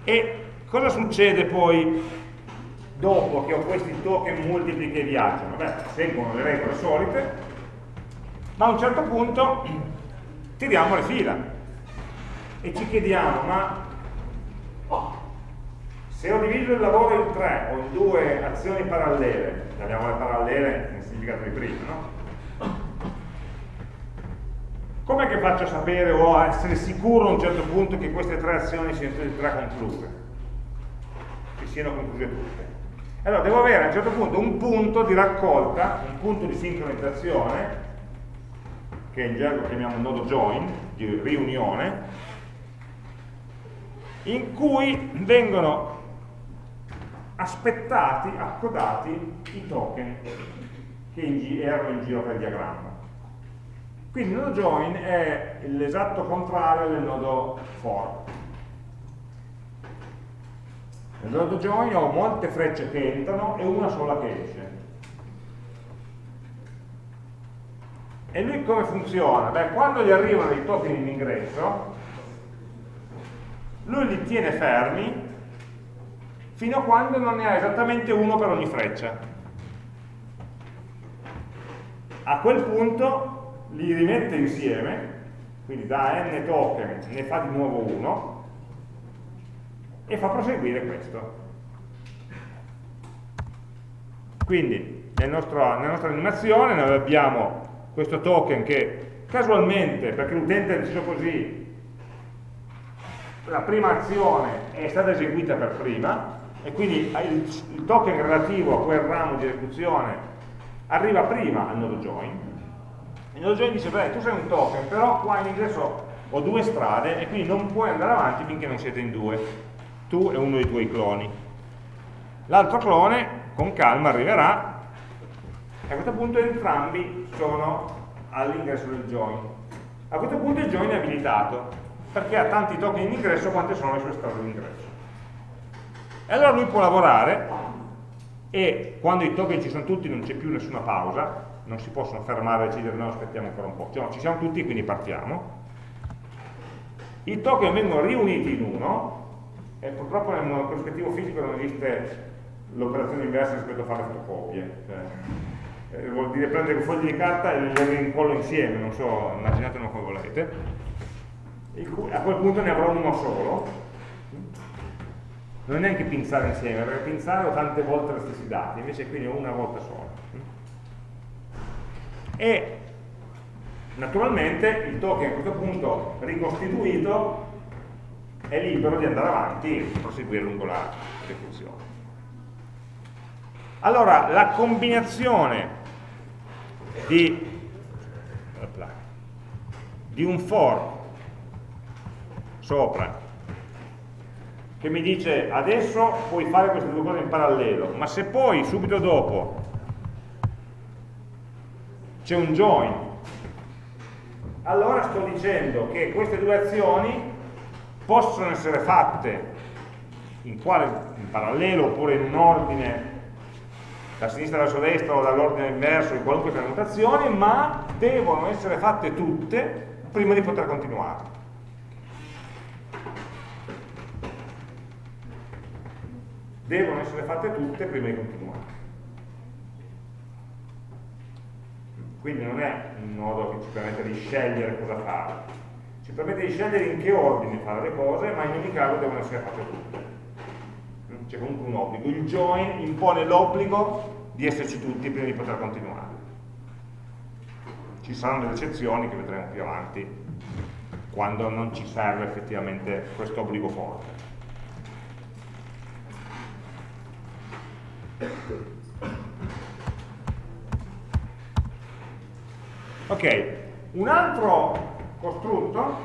Speaker 1: E Cosa succede poi dopo che ho questi token multipli che viaggiano? Beh, seguono le regole solite, ma a un certo punto tiriamo le fila e ci chiediamo, ma se ho diviso il lavoro in tre o in due azioni parallele, chiamiamole parallele nel significato di prima, no? Com'è che faccio a sapere o a essere sicuro a un certo punto che queste tre azioni siano tutte e tre concluse? Siano concluse tutte. Allora devo avere a un certo punto un punto di raccolta, un punto di sincronizzazione, che in gergo chiamiamo nodo join, di riunione, in cui vengono aspettati, accodati i token che erano in giro per il diagramma. Quindi il nodo join è l'esatto contrario del nodo for. Nel nodo join ho molte frecce che entrano e una sola che esce. E lui come funziona? Beh, quando gli arrivano i token in ingresso, lui li tiene fermi fino a quando non ne ha esattamente uno per ogni freccia. A quel punto li rimette insieme, quindi da n token ne fa di nuovo uno, e fa proseguire questo. Quindi nel nostro, nella nostra animazione noi abbiamo questo token che casualmente, perché l'utente ha deciso così, la prima azione è stata eseguita per prima e quindi il, token relativo a quel ramo di esecuzione arriva prima al nodo join. Il nodo join dice, beh, tu sei un token, però qua in ingresso ho due strade e quindi non puoi andare avanti finché non siete in due tu e uno dei tuoi cloni. L'altro clone con calma arriverà e a questo punto entrambi sono all'ingresso del join. A questo punto il join è abilitato perché ha tanti token in ingresso quante sono le sue strade di ingresso. E allora lui può lavorare e quando i token ci sono tutti non c'è più nessuna pausa, non si possono fermare e decidere no aspettiamo ancora un po', cioè, ci siamo tutti quindi partiamo. I token vengono riuniti in uno e purtroppo nel prospettivo fisico non esiste l'operazione inversa rispetto a fare fotocopie. Cioè, eh, vuol dire prendere i fogli di carta e le rincollo insieme, non so, immaginatelo come volete, a quel punto ne avrò uno solo, non è neanche pinzare insieme, perché pinzare ho tante volte gli stessi dati, invece qui ne ho una volta sola. E naturalmente il token a questo punto ricostituito è libero di andare avanti e proseguire lungo la esecuzione. Allora, la combinazione di, di un for sopra che mi dice adesso puoi fare queste due cose in parallelo, ma se poi subito dopo c'è un join, allora sto dicendo che queste due azioni possono essere fatte in, quale, in parallelo oppure in un ordine da sinistra verso destra o dall'ordine inverso in qualunque permutazione, ma devono essere fatte tutte prima di poter continuare. devono essere fatte tutte prima di continuare. Quindi non è un nodo che ci permette di scegliere cosa fare, ci permette di scegliere in che ordine fare le cose, ma in ogni caso devono essere fatte tutte. C'è comunque un obbligo. Il join impone l'obbligo di esserci tutti prima di poter continuare. Ci saranno delle eccezioni che vedremo più avanti, quando non ci serve effettivamente questo obbligo forte. Ok, un altro costrutto,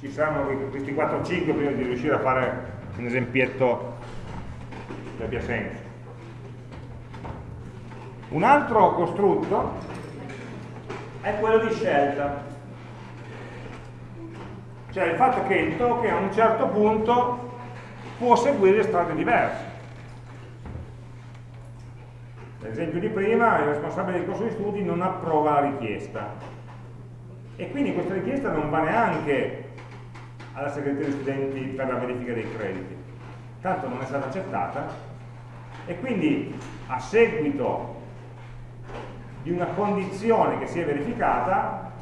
Speaker 1: ci saranno questi 4-5 prima di riuscire a fare un esempietto che abbia senso. Un altro costrutto è quello di scelta, cioè il fatto che il token a un certo punto può seguire strade diverse. L'esempio di prima, il responsabile del corso di studi non approva la richiesta. E quindi questa richiesta non va neanche alla segreteria degli studenti per la verifica dei crediti. Tanto non è stata accettata e quindi a seguito di una condizione che si è verificata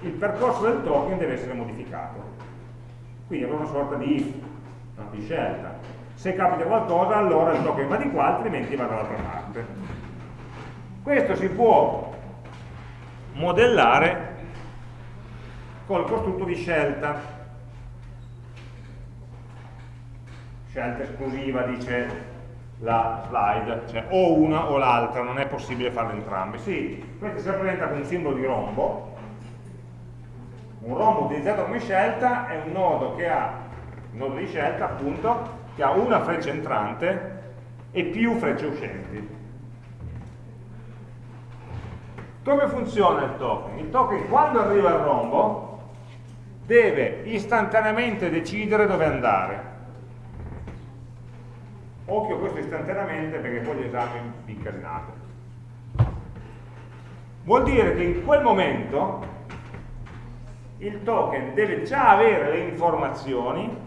Speaker 1: il percorso del token deve essere modificato. Quindi avrà una sorta di, no, di scelta se capita qualcosa allora il token va di qua altrimenti va dall'altra parte questo si può modellare col costrutto di scelta scelta esclusiva dice la slide cioè o una o l'altra non è possibile farle entrambe sì, questo si rappresenta con un simbolo di rombo un rombo utilizzato come scelta è un nodo che ha un nodo di scelta appunto che ha una freccia entrante e più frecce uscenti. Come funziona il token? Il token quando arriva al rombo deve istantaneamente decidere dove andare. Occhio questo istantaneamente perché poi gli esami vi incasinate. Vuol dire che in quel momento il token deve già avere le informazioni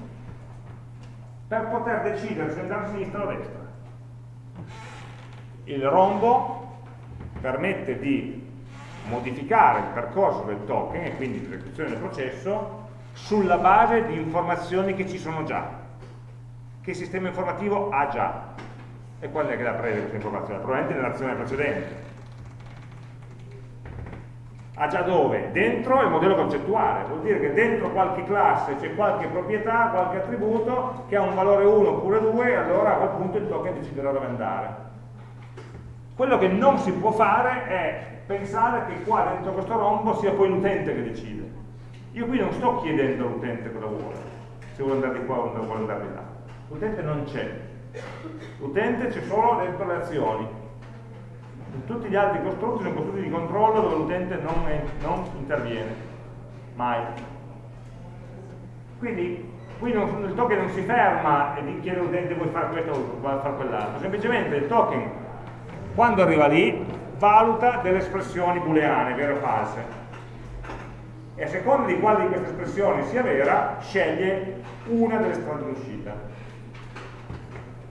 Speaker 1: per poter decidere se andare a sinistra o a destra. Il rombo permette di modificare il percorso del token e quindi l'esecuzione del processo sulla base di informazioni che ci sono già, che il sistema informativo ha già. E quando è che la prende questa informazione? Probabilmente nell'azione precedente ha già dove? Dentro il modello concettuale, vuol dire che dentro qualche classe c'è qualche proprietà, qualche attributo che ha un valore 1 oppure 2 e allora a quel punto il token deciderà dove andare. Quello che non si può fare è pensare che qua dentro questo rombo sia poi l'utente che decide. Io qui non sto chiedendo all'utente cosa vuole, se vuole andare di qua o vuole andare di là. L'utente non c'è. L'utente c'è solo dentro le azioni tutti gli altri costrutti sono costrutti di controllo dove l'utente non, non, interviene, mai. Quindi qui non, il token non si ferma e chiede all'utente vuoi fare questo o vuoi fare quell'altro, semplicemente il token quando arriva lì valuta delle espressioni booleane, vere o false, e a seconda di quale di queste espressioni sia vera, sceglie una delle strade d'uscita.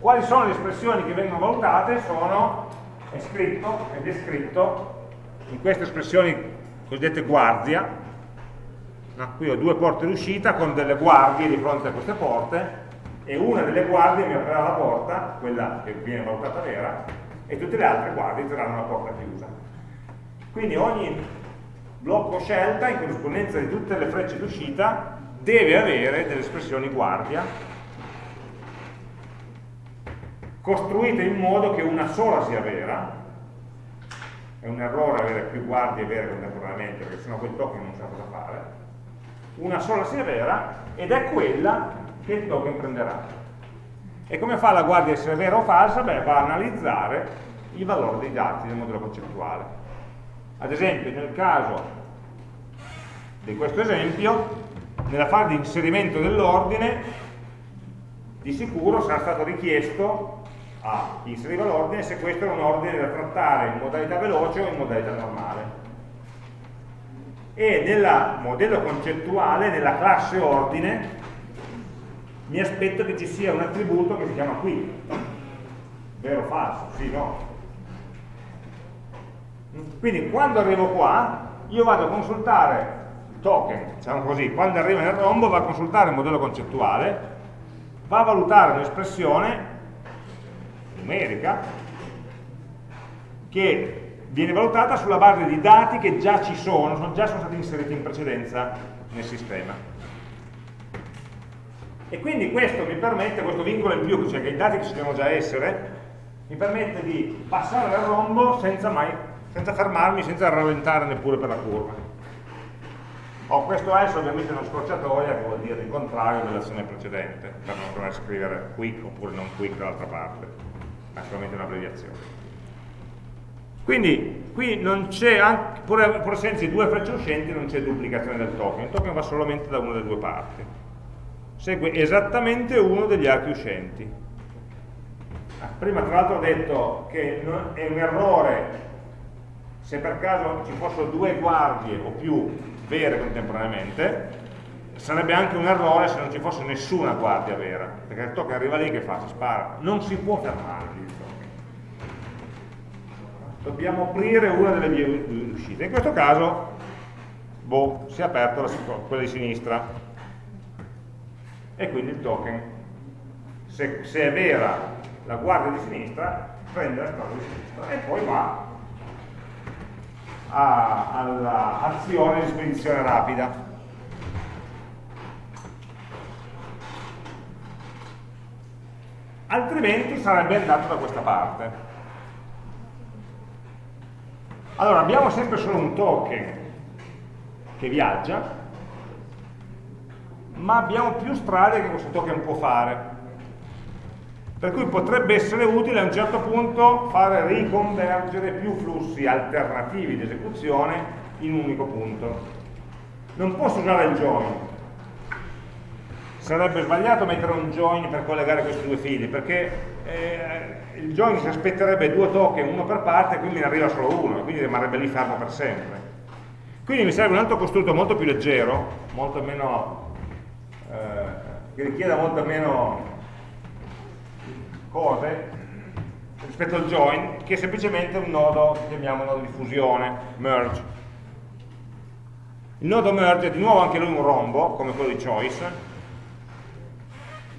Speaker 1: Quali sono le espressioni che vengono valutate? Sono è scritto è descritto in queste espressioni cosiddette guardia. No? Qui ho due porte d'uscita con delle guardie di fronte a queste porte e una delle guardie mi aprirà la porta, quella che viene valutata vera, e tutte le altre guardie terranno la porta chiusa. Quindi ogni blocco scelta in corrispondenza di tutte le frecce d'uscita deve avere delle espressioni guardia costruite in modo che una sola sia vera. È un errore avere più guardie vere contemporaneamente perché sennò quel token non sa cosa fare. Una sola sia vera ed è quella che il token prenderà e come fa la guardia a essere vera o falsa? Beh, va a analizzare il valore dei dati del modello concettuale ad esempio nel caso di questo esempio nella fase di inserimento dell'ordine di sicuro sarà stato richiesto a chi inseriva l'ordine se questo era un ordine da trattare in modalità veloce o in modalità normale e nel modello concettuale, nella classe ordine mi aspetto che ci sia un attributo che si chiama qui. Vero o falso, sì, no? Quindi quando arrivo qua io vado a consultare token, diciamo così, quando arriva nel rombo va a consultare il modello concettuale, va a valutare un'espressione numerica che viene valutata sulla base di dati che già ci sono, sono già sono stati inseriti in precedenza nel sistema. E quindi questo mi permette, questo vincolo in più, cioè che i dati ci devono già essere, mi permette di passare dal rombo senza mai, senza fermarmi, senza rallentare neppure per la curva. Oh, questo else ovviamente una scorciatoia che vuol dire il contrario dell'azione precedente, per non dover scrivere quick oppure non quick dall'altra parte, ma solamente un'abbreviazione. Quindi qui non c'è, pur, pur essendo due frecce uscenti, non c'è duplicazione del token, il token va solamente da una delle due parti. Segue esattamente uno degli archi uscenti. Ah, prima tra l'altro ho detto che è un errore se per caso ci fossero due guardie o più vere contemporaneamente, sarebbe anche un errore se non ci fosse nessuna guardia vera, perché il token arriva lì che fa? Si spara. Non si può fermare. Dobbiamo aprire una delle vie di uscita. In questo caso, boh, si è aperto la, quella di sinistra. E quindi il token, se, se è vera la guardia di sinistra, prende la strada di sinistra e poi va all'azione di spedizione rapida. Altrimenti sarebbe andato da questa parte. Allora, abbiamo sempre solo un token che viaggia, ma abbiamo più strade che questo token può fare per cui potrebbe essere utile a un certo punto fare riconvergere più flussi alternativi di esecuzione in un unico punto. Non posso usare il join, sarebbe sbagliato mettere un join per collegare questi due fili, perché eh, il join si aspetterebbe due token, uno per parte, e quindi ne arriva solo uno, quindi rimarrebbe lì fermo per sempre. Quindi mi serve un altro costrutto molto più leggero, molto meno, che richieda molto meno cose rispetto al join che è semplicemente un nodo, chiamiamo nodo di fusione, merge. Il nodo merge è di nuovo anche lui un rombo, come quello di choice,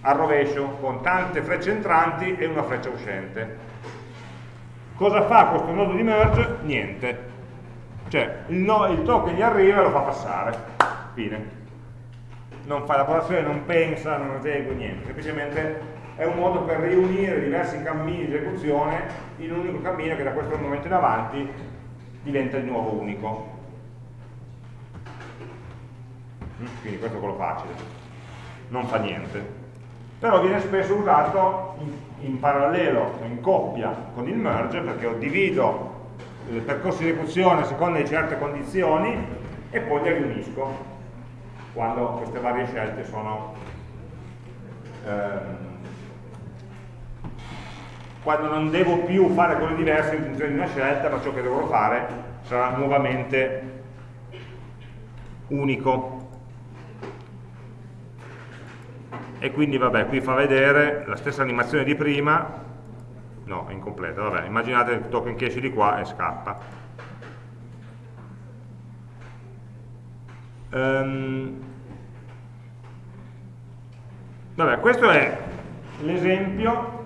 Speaker 1: al rovescio, con tante frecce entranti e una freccia uscente. Cosa fa questo nodo di merge? Niente. Cioè, il, no, il token gli arriva e lo fa passare. Fine. Non fa elaborazione, non pensa, non esegue niente, semplicemente è un modo per riunire diversi cammini di esecuzione in un unico cammino che da questo momento in avanti diventa di nuovo unico. Mm, quindi questo è quello facile, non fa niente. Però viene spesso usato in, in parallelo, in coppia con il merge, perché io divido il percorso di esecuzione a seconda di certe condizioni e poi li riunisco quando queste varie scelte sono eh, quando non devo più fare cose diverse in funzione di una scelta, ma ciò che dovrò fare sarà nuovamente unico. E quindi vabbè, qui fa vedere la stessa animazione di prima, no, è incompleta, vabbè, immaginate il token che esce di qua e scappa. Um, vabbè, questo è l'esempio,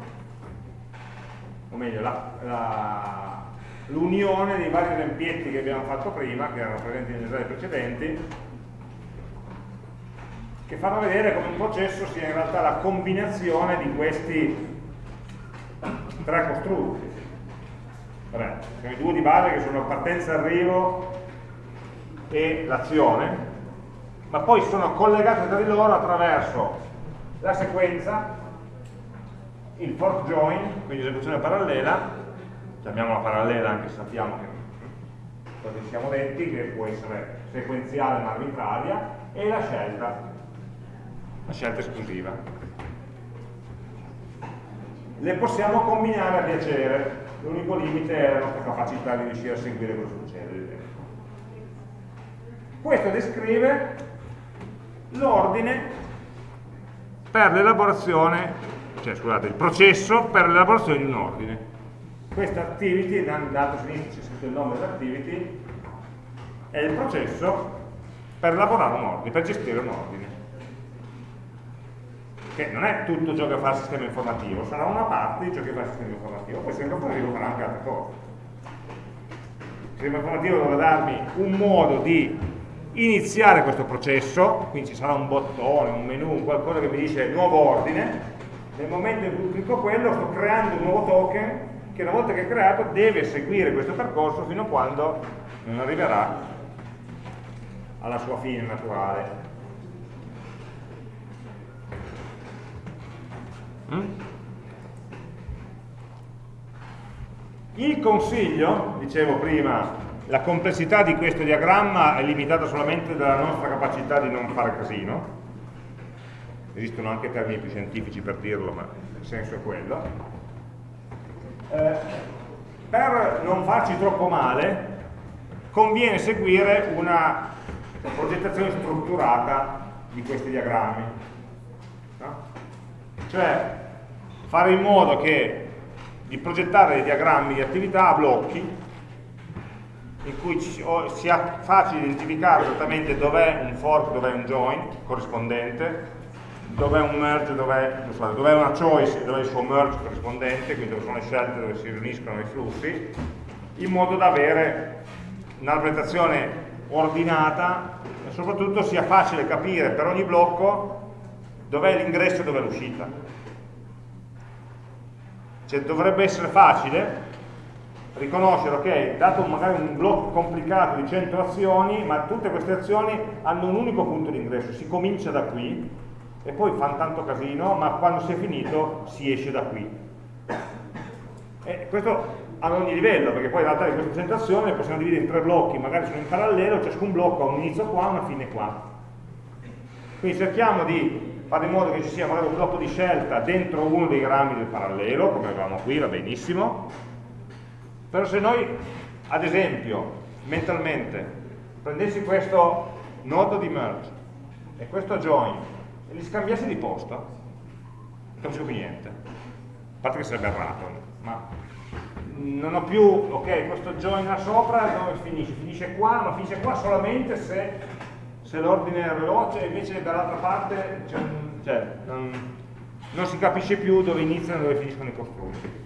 Speaker 1: o meglio, l'unione dei vari esemplietti che abbiamo fatto prima, che erano presenti negli slide precedenti, che fanno vedere come un processo sia in realtà la combinazione di questi tre costrutti. Vabbè, sono i due di base che sono partenza, arrivo e l'azione, ma poi sono collegati tra di loro attraverso la sequenza, il fork join, quindi esecuzione parallela, chiamiamola parallela anche se sappiamo che cosa siamo detti, che può essere sequenziale ma arbitraria, e la scelta, la scelta esclusiva le possiamo combinare a piacere, l'unico limite è la nostra capacità di riuscire a seguire cosa succede. Questo descrive l'ordine per l'elaborazione, cioè scusate, il processo per l'elaborazione di un ordine. Questa activity, dato sinistra c'è scritto il nome dell'activity, è il processo per elaborare un ordine, per gestire un ordine che non è tutto ciò che fa il sistema informativo, sarà una parte di ciò che fa il sistema informativo, poi il sistema informativo farà anche altre cose. Il sistema informativo dovrà darmi un modo di iniziare questo processo, quindi ci sarà un bottone, un menu, qualcosa che mi dice nuovo ordine, nel momento in cui clicco quello sto creando un nuovo token che una volta che è creato deve seguire questo percorso fino a quando non arriverà alla sua fine naturale. Mm? Il consiglio, dicevo prima, la complessità di questo diagramma è limitata solamente dalla nostra capacità di non fare casino, esistono anche termini più scientifici per dirlo, ma il senso è quello. Eh, per non farci troppo male, conviene seguire una progettazione strutturata di questi diagrammi. No? Cioè, fare in modo che di progettare dei diagrammi di attività a blocchi in cui sia facile identificare esattamente dov'è un fork, dov'è un join corrispondente, dov'è un merge, dov'è dov una choice, dov'è il suo merge corrispondente, quindi dove sono le scelte dove si riuniscono i flussi, in modo da avere una rappresentazione ordinata e soprattutto sia facile capire per ogni blocco dov'è l'ingresso e dov'è l'uscita. Cioè dovrebbe essere facile riconoscere, ok, dato magari un blocco complicato di 100 azioni, ma tutte queste azioni hanno un unico punto di ingresso, si comincia da qui e poi fanno tanto casino, ma quando si è finito si esce da qui. E questo ad ogni livello, perché poi in realtà 100 azioni le possiamo dividere in tre blocchi, magari sono in parallelo, ciascun blocco ha un inizio qua e una fine qua. Quindi cerchiamo di fare in modo che ci sia magari un blocco di scelta dentro uno dei rami del parallelo, come avevamo qui, va benissimo, però se noi, ad esempio, mentalmente, prendessi questo nodo di merge e questo join e li scambiassi di posto, non capisco più niente, a parte che sarebbe errato, ma non ho più, ok, questo join là sopra dove finisce? Finisce qua, ma finisce qua solamente se se l'ordine è veloce invece dall'altra parte cioè, non, non, si capisce più dove iniziano e dove finiscono i costrutti.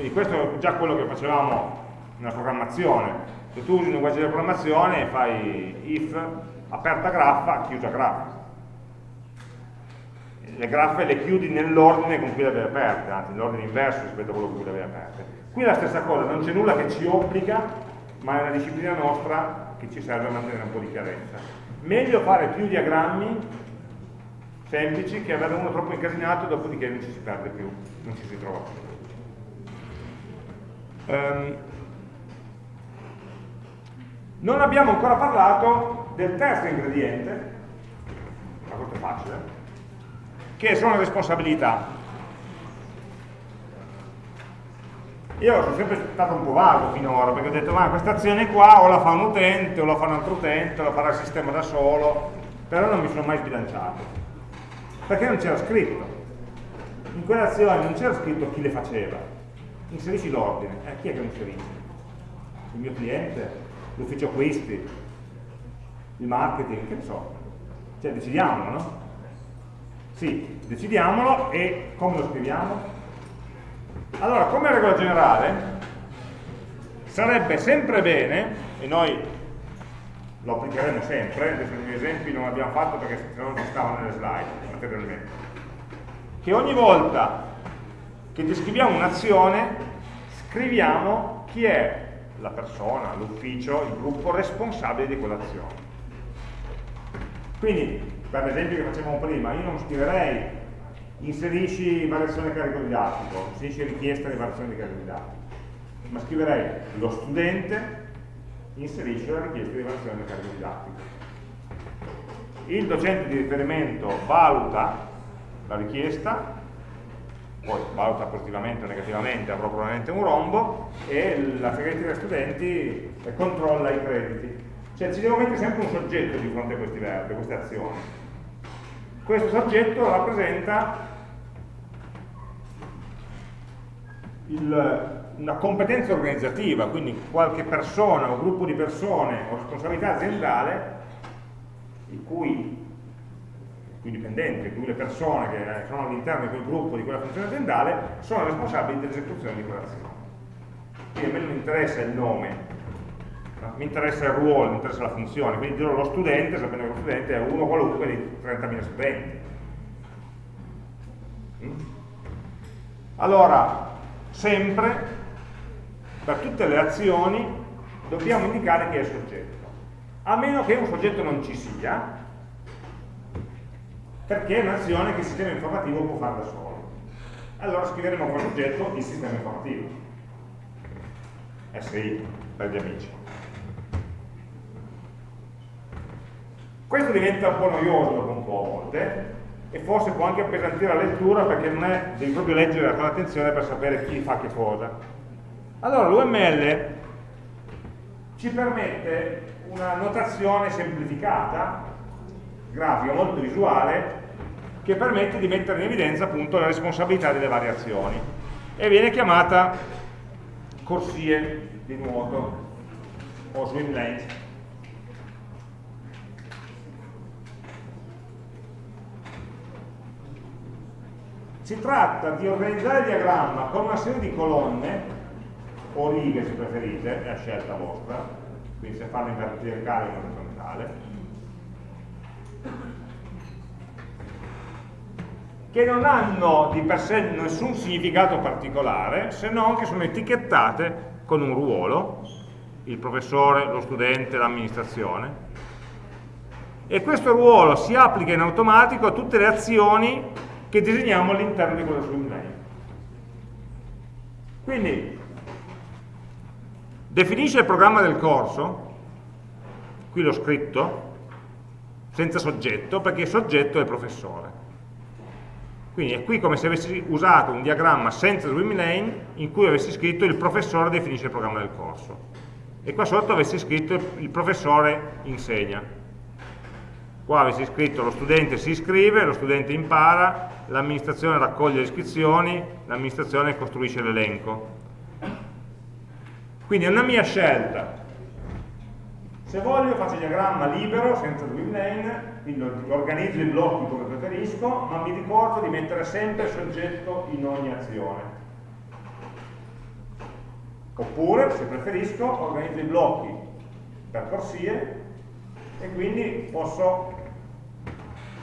Speaker 1: Quindi questo è già quello che facevamo nella programmazione. Se tu usi un linguaggio di programmazione fai if aperta graffa, chiusa graffa. Le graffe le chiudi nell'ordine con cui le avevi aperte, anzi nell'ordine inverso rispetto a quello con cui le avevi aperte. Qui è la stessa cosa, non c'è nulla che ci obbliga, ma è una disciplina nostra che ci serve a mantenere un po' di chiarezza. Meglio fare più diagrammi semplici che avere uno troppo incasinato dopodiché non ci si perde più, non ci si trova più. Um, non abbiamo ancora parlato del terzo ingrediente, ma questo è facile, che sono le responsabilità. Io sono sempre stato un po' vago finora, perché ho detto, ma questa azione qua o la fa un utente, o la fa un altro utente, o la farà il sistema da solo, però non mi sono mai sbilanciato. Perché non c'era scritto. in quell'azione non c'era scritto chi le faceva, inserisci l'ordine, eh, chi è che lo inserisce? Il mio cliente, l'ufficio acquisti, il marketing, che ne so, cioè decidiamolo, no? Sì, decidiamolo e come lo scriviamo? Allora, come regola generale, sarebbe sempre bene, e noi lo applicheremo sempre, gli esempi non abbiamo fatto perché se non ci stavano nelle slide materialmente, che ogni volta che descriviamo un'azione scriviamo chi è la persona, l'ufficio, il gruppo responsabile di quell'azione. Quindi, per l'esempio che facevamo prima, io non scriverei inserisci variazione carico didattico, inserisci richiesta di variazione di carico didattico, ma scriverei lo studente inserisce la richiesta di variazione del carico didattico. Il docente di riferimento valuta la richiesta, poi valuta positivamente o negativamente, avrò probabilmente un rombo, e la segreteria studenti controlla i crediti. Cioè ci devo mettere sempre un soggetto di fronte a questi verbi, a queste azioni. Questo soggetto rappresenta il, una competenza organizzativa, quindi qualche persona o gruppo di persone o responsabilità aziendale i cui, i cui dipendenti, i cui le persone che sono all'interno di quel gruppo, di quella funzione aziendale, sono responsabili dell'esecuzione di quell'azione. Quindi a me non interessa il nome, no? mi interessa il ruolo, mi interessa la funzione, quindi dirò lo studente, sapendo che lo studente è uno qualunque di 30.000 studenti. Mm? Allora, sempre per tutte le azioni dobbiamo indicare chi è il soggetto a meno che un soggetto non ci sia perché è un'azione che il sistema informativo può fare da solo. Allora scriveremo come soggetto il sistema informativo. SI per gli amici. Questo diventa un po' noioso dopo un po' a volte e forse può anche appesantire la lettura perché non è, devi proprio leggere con attenzione per sapere chi fa che cosa. Allora l'UML ci permette una notazione semplificata, grafica, molto visuale, che permette di mettere in evidenza appunto le responsabilità delle variazioni e viene chiamata corsie di nuoto o swim lanes Si tratta di organizzare il diagramma con una serie di colonne, o righe se preferite, è a scelta vostra, quindi se farlo in verticale o in orizzontale, che non hanno di per sé nessun significato particolare, se non che sono etichettate con un ruolo, il professore, lo studente, l'amministrazione, e questo ruolo si applica in automatico a tutte le azioni che disegniamo all'interno di quello lane. Quindi definisce il programma del corso, qui l'ho scritto, senza soggetto, perché il soggetto è il professore. Quindi è qui come se avessi usato un diagramma senza swim lane in cui avessi scritto il professore definisce il programma del corso. E qua sotto avessi scritto il professore insegna qua avessi scritto lo studente si iscrive, lo studente impara, l'amministrazione raccoglie le iscrizioni, l'amministrazione costruisce l'elenco. Quindi è una mia scelta. Se voglio faccio il diagramma libero, senza twin lane, quindi organizzo i blocchi come preferisco, ma mi ricordo di mettere sempre il soggetto in ogni azione. Oppure, se preferisco, organizzo i blocchi per corsie e quindi posso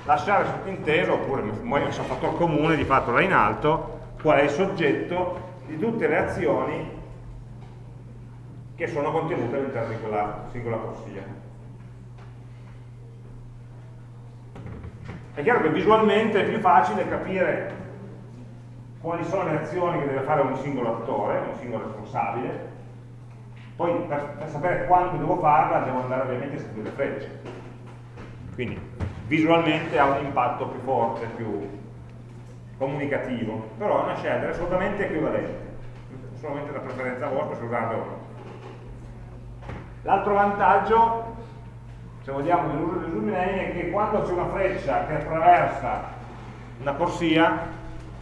Speaker 1: lasciare sottinteso, oppure messo a fattor comune, di fatto là in alto, qual è il soggetto di tutte le azioni che sono contenute all'interno di quella singola corsia. È chiaro che visualmente è più facile capire quali sono le azioni che deve fare un singolo attore, un singolo responsabile, poi per, per sapere quando devo farla devo andare ovviamente a seguire le frecce. Quindi visualmente ha un impatto più forte, più comunicativo, però è una scelta assolutamente equivalente, solamente la preferenza vostra se usarla o no. L'altro vantaggio, se vogliamo, dell'uso del zoom lane è che quando c'è una freccia che attraversa una corsia,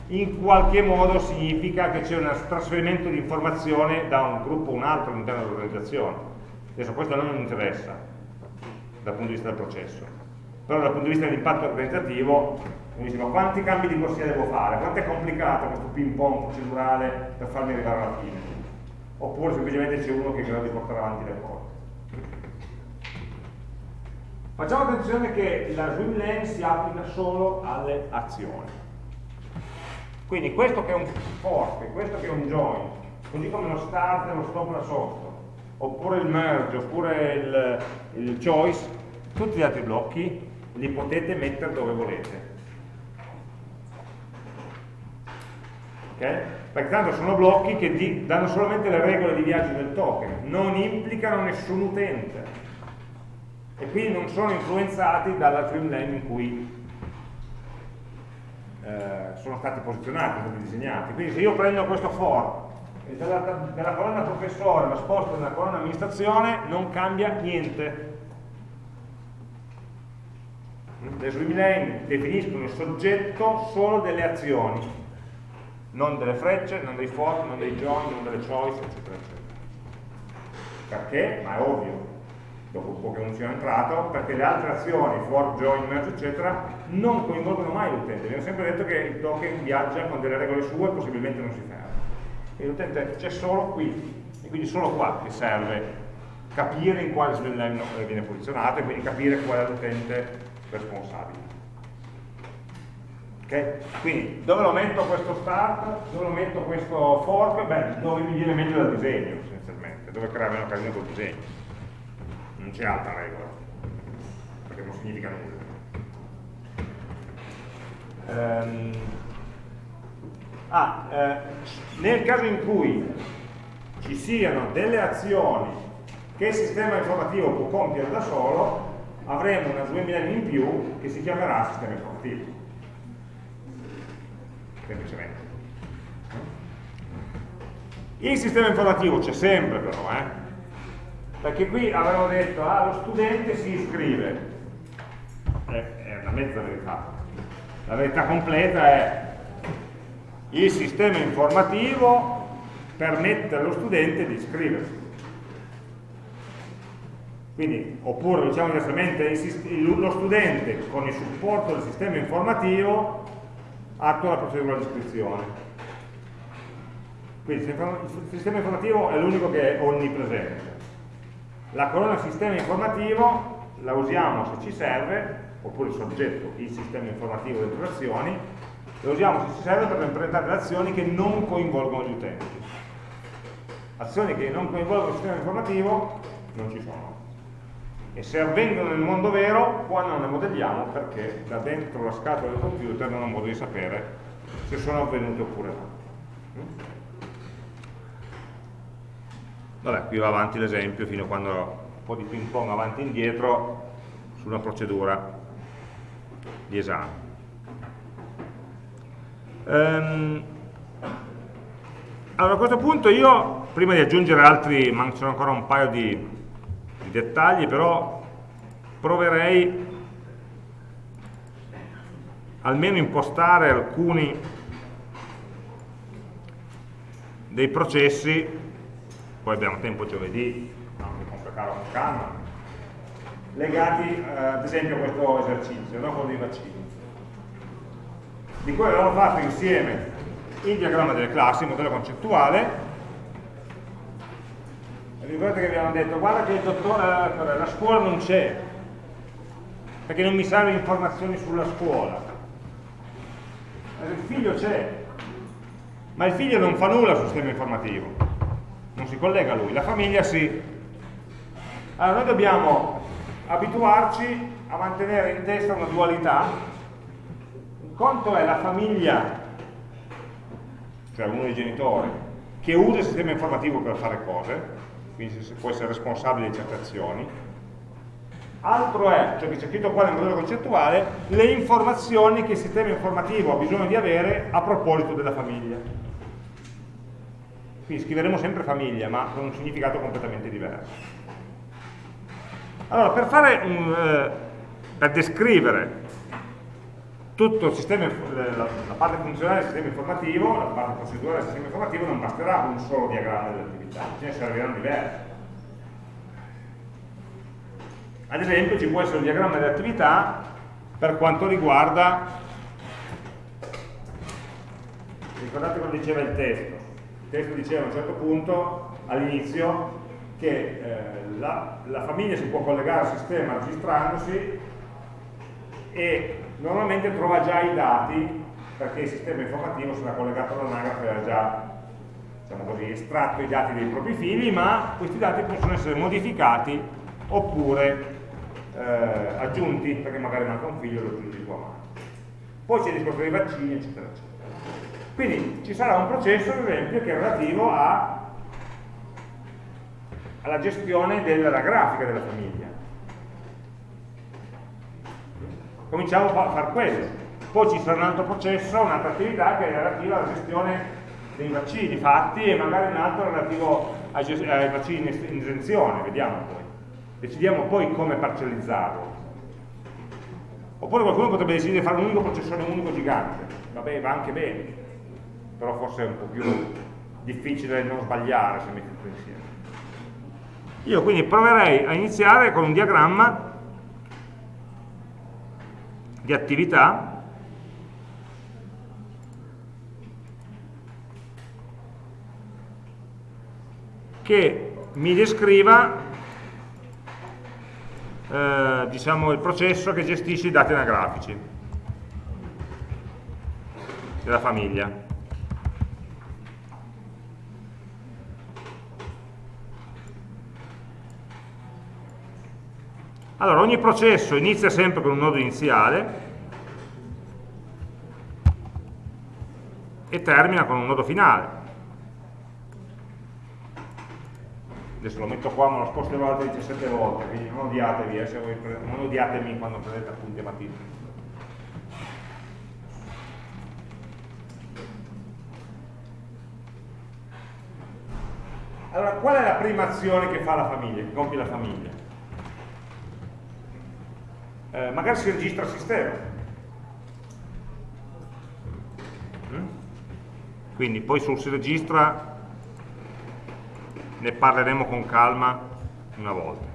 Speaker 1: in qualche modo significa che c'è un trasferimento di informazione da un gruppo a un altro all'interno dell'organizzazione. Adesso questo non interessa dal punto di vista del processo, però dal punto di vista dell'impatto organizzativo mi dice ma quanti cambi di corsia devo fare? Quanto è complicato questo ping pong procedurale per farmi arrivare alla fine? Oppure semplicemente c'è uno che è in grado di portare avanti le cose. Facciamo attenzione che la swim lane si applica solo alle azioni. Quindi questo che è un fork, questo che è un join, così come lo start e lo stop la sotto, oppure il merge, oppure il, il choice, tutti gli altri blocchi li potete mettere dove volete. Okay? Perché tanto sono blocchi che danno solamente le regole di viaggio del token, non implicano nessun utente e quindi non sono influenzati dalla streamline in cui eh, sono stati posizionati, sono disegnati. Quindi se io prendo questo for e dalla, dalla colonna professore lo sposto nella colonna amministrazione, non cambia niente. Le swim definiscono il soggetto solo delle azioni, non delle frecce, non dei for, non dei join, non delle choice, eccetera, eccetera. Perché? Ma è ovvio, dopo un po' che non sia entrato, perché le altre azioni, for, join, merge, eccetera, non coinvolgono mai l'utente. Abbiamo sempre detto che il token viaggia con delle regole sue e possibilmente non si ferma. E l'utente c'è solo qui, e quindi solo qua che serve capire in quale swim viene posizionato e quindi capire qual è l'utente responsabile. Okay? Quindi dove lo metto questo start, dove lo metto questo fork? Beh, dove mi viene meglio dal disegno, essenzialmente, dove crea meno casino col disegno non c'è altra regola, perché non significa nulla. Um, ah, eh, nel caso in cui ci siano delle azioni che il sistema informativo può compiere da solo, avremo una swim in più che si chiamerà sistema informativo. Semplicemente. Il sistema informativo c'è sempre però, eh? Perché qui avevano detto ah lo studente si iscrive. È una mezza verità. La verità completa è il sistema informativo permette allo studente di iscriversi. Quindi, oppure diciamo diversamente, lo studente con il supporto del sistema informativo attua la procedura di iscrizione. Quindi il sistema informativo è l'unico che è onnipresente la colonna sistema informativo la usiamo se ci serve, oppure il soggetto, il sistema informativo delle azioni, la usiamo se ci serve per implementare le azioni che non coinvolgono gli utenti. Azioni che non coinvolgono il sistema informativo non ci sono. E se avvengono nel mondo vero, qua non le modelliamo perché da dentro la scatola del computer non ho modo di sapere se sono avvenute oppure no. Vabbè, qui va avanti l'esempio fino a quando un po' di ping pong avanti e indietro su una procedura di esame. Um, allora a questo punto io, prima di aggiungere altri, mancano ancora un paio di, di dettagli, però proverei almeno impostare alcuni dei processi poi abbiamo tempo giovedì, no, mi complicare con calma, legati eh, ad esempio a questo esercizio, no? quello dei vaccini, di cui avevamo fatto insieme il diagramma delle classi, il modello concettuale, ricordate che abbiamo detto guarda che dottore, eh, la scuola non c'è, perché non mi serve informazioni sulla scuola, il figlio c'è, ma il figlio non fa nulla sul sistema informativo non si collega a lui, la famiglia sì. Allora noi dobbiamo abituarci a mantenere in testa una dualità. Un conto è la famiglia, cioè uno dei genitori, che usa il sistema informativo per fare cose, quindi può essere responsabile di certe azioni. Altro è, cioè che c'è scritto qua nel modello concettuale, le informazioni che il sistema informativo ha bisogno di avere a proposito della famiglia. Quindi scriveremo sempre famiglia, ma con un significato completamente diverso. Allora, per, un, eh, per descrivere tutto il sistema, la, la parte funzionale del sistema informativo, la parte procedurale del sistema informativo non basterà un solo diagramma dell'attività, ce ne serviranno diversi. Ad esempio ci può essere un diagramma dell'attività per quanto riguarda, ricordate cosa diceva il testo, testo diceva a un certo punto all'inizio che eh, la, la famiglia si può collegare al sistema registrandosi e normalmente trova già i dati perché il sistema informativo sarà collegato all'anagrafe ha già diciamo così, estratto i dati dei propri fili, ma questi dati possono essere modificati oppure eh, aggiunti, perché magari manca un figlio e lo aggiungi tu a mano. Poi c'è il discorso dei vaccini, eccetera, eccetera. Quindi ci sarà un processo, ad esempio, che è relativo a, alla gestione della grafica della famiglia cominciamo a fare quello. Poi ci sarà un altro processo, un'altra attività che è relativa alla gestione dei vaccini fatti e magari un altro relativo ai, ai vaccini in esenzione, vediamo poi. Decidiamo poi come parcellizzarlo. Oppure qualcuno potrebbe decidere di fare un unico processore unico gigante. Vabbè, va anche bene, però forse è un po' più difficile non sbagliare se metti tutto insieme. Io quindi proverei a iniziare con un diagramma di attività che mi descriva eh, diciamo, il processo che gestisce i dati anagrafici della famiglia. Allora, ogni processo inizia sempre con un nodo iniziale e termina con un nodo finale. Adesso lo metto qua, ma lo sposto in avanti 17 volte, quindi non odiatevi, eh, voi, non odiatemi quando prendete appunti a mattina. Allora, qual è la prima azione che fa la famiglia, che compie la famiglia? Eh, magari si registra il sistema. Mm? Quindi poi sul si registra ne parleremo con calma una volta.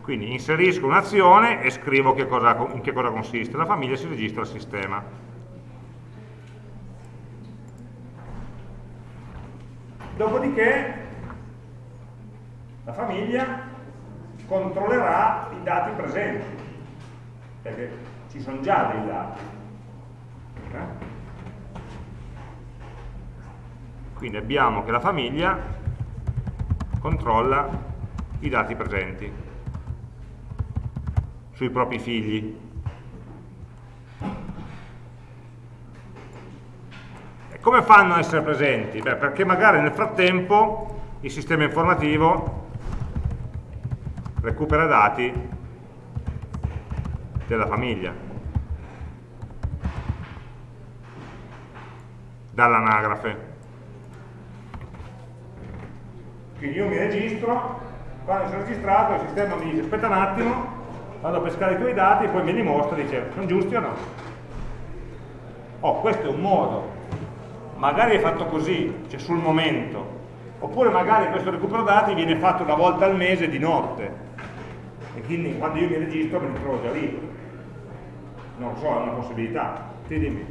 Speaker 1: Quindi inserisco un'azione e scrivo che cosa, in che cosa consiste. La famiglia si registra al sistema. Dopodiché la famiglia controllerà i dati presenti, perché ci sono già dei dati. Eh? Quindi abbiamo che la famiglia controlla i dati presenti sui propri figli. E come fanno a essere presenti? Beh, perché magari nel frattempo il sistema informativo recupera dati della famiglia. Dall'anagrafe. Quindi io mi registro quando sono registrato il sistema mi dice aspetta un attimo vado a pescare i tuoi dati poi me li mostra dice sono giusti o no? Oh questo è un modo. Magari è fatto così cioè sul momento. Oppure magari questo recupero dati viene fatto una volta al mese di notte e quindi quando io mi registro me li trovo già lì. Non so, è una possibilità. Ti dimmi.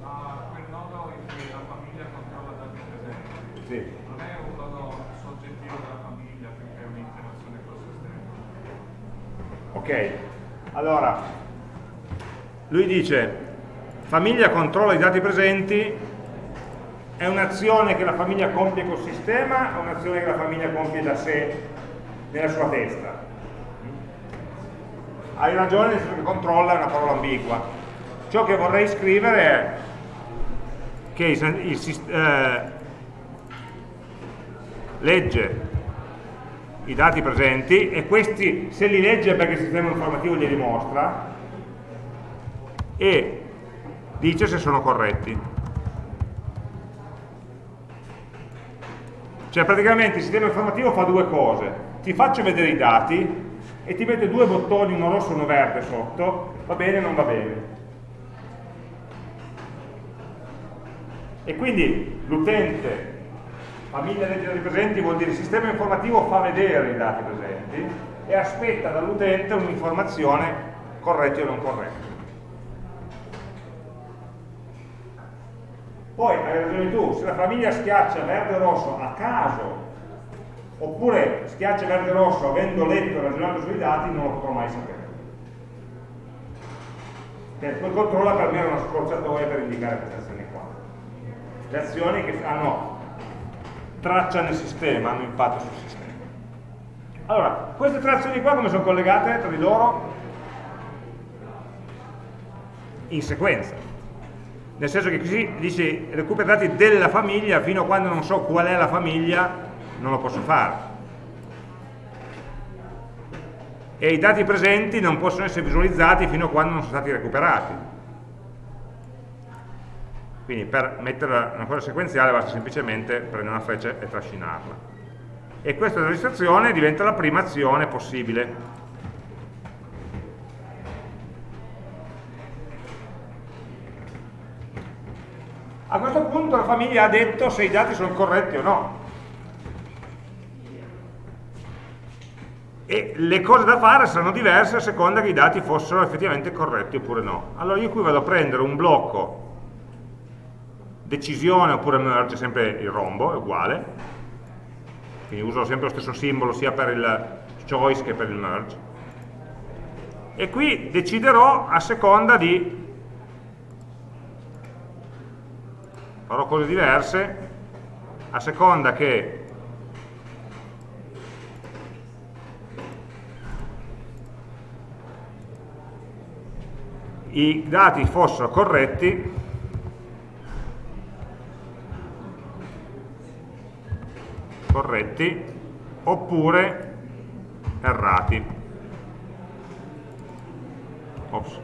Speaker 2: Ma quel nodo in cui la famiglia controlla dati presenti sì. non è un nodo soggettivo della famiglia perché è un'interazione col sistema?
Speaker 1: Ok. Allora lui dice famiglia controlla i dati presenti è un'azione che la famiglia compie col sistema o un'azione che la famiglia compie da sé nella sua testa hai ragione nel senso che controlla è una parola ambigua. Ciò che vorrei scrivere è che il, il, eh, legge i dati presenti e questi se li legge perché il sistema informativo glieli mostra e dice se sono corretti. Cioè praticamente il sistema informativo fa due cose. Ti faccio vedere i dati e ti mette due bottoni, uno rosso e uno verde sotto, va bene o non va bene. E quindi l'utente, famiglia dei dati presenti, vuol dire il sistema informativo fa vedere i dati presenti e aspetta dall'utente un'informazione corretta o non corretta. Poi, hai ragione tu, se la famiglia schiaccia verde o rosso a caso, oppure schiaccia verde o rosso avendo letto e ragionato sui dati, non lo potrò mai sapere. Perché quel controlla per me è una scorciatoia per indicare queste azioni qua. Le azioni che hanno traccia nel sistema, hanno impatto sul sistema. Allora, queste tre azioni qua come sono collegate tra di loro? In sequenza nel senso che così dice recupera dati della famiglia fino a quando non so qual è la famiglia non lo posso fare. E i dati presenti non possono essere visualizzati fino a quando non sono stati recuperati. Quindi per mettere una cosa sequenziale basta semplicemente prendere una freccia e trascinarla. E questa registrazione diventa la prima azione possibile. A questo punto la famiglia ha detto se i dati sono corretti o no. E le cose da fare saranno diverse a seconda che i dati fossero effettivamente corretti oppure no. Allora io qui vado a prendere un blocco decisione oppure merge, sempre il rombo, è uguale, quindi uso sempre lo stesso simbolo sia per il choice che per il merge, e qui deciderò a seconda di farò cose diverse a seconda che i dati fossero corretti corretti oppure errati Ops.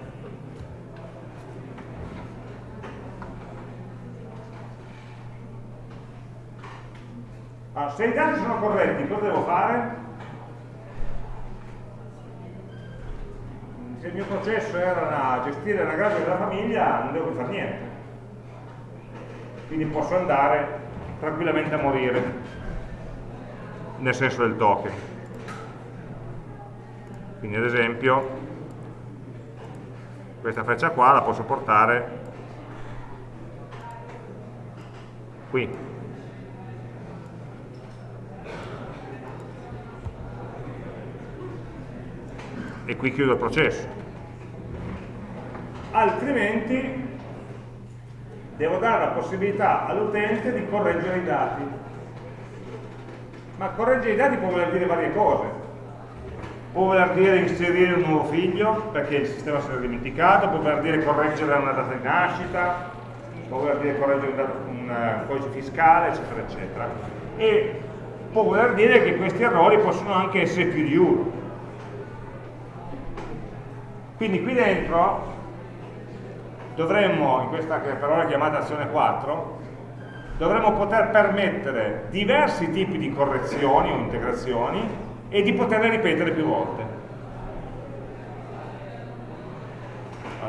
Speaker 1: Allora, se i dati sono corretti, cosa devo fare? Se il mio processo era gestire la grafica della famiglia, non devo fare niente. Quindi posso andare tranquillamente a morire, nel senso del token. Quindi ad esempio, questa freccia qua la posso portare qui e qui chiudo il processo. Altrimenti devo dare la possibilità all'utente di correggere i dati. Ma correggere i dati può voler dire varie cose. Può voler dire inserire un nuovo figlio perché il sistema si è dimenticato, può voler dire correggere una data di nascita, può voler dire correggere un, dato, un eh, codice fiscale, eccetera, eccetera. E può voler dire che questi errori possono anche essere più di uno quindi qui dentro dovremmo, in questa che per ora è chiamata azione 4, dovremmo poter permettere diversi tipi di correzioni o integrazioni e di poterle ripetere più volte.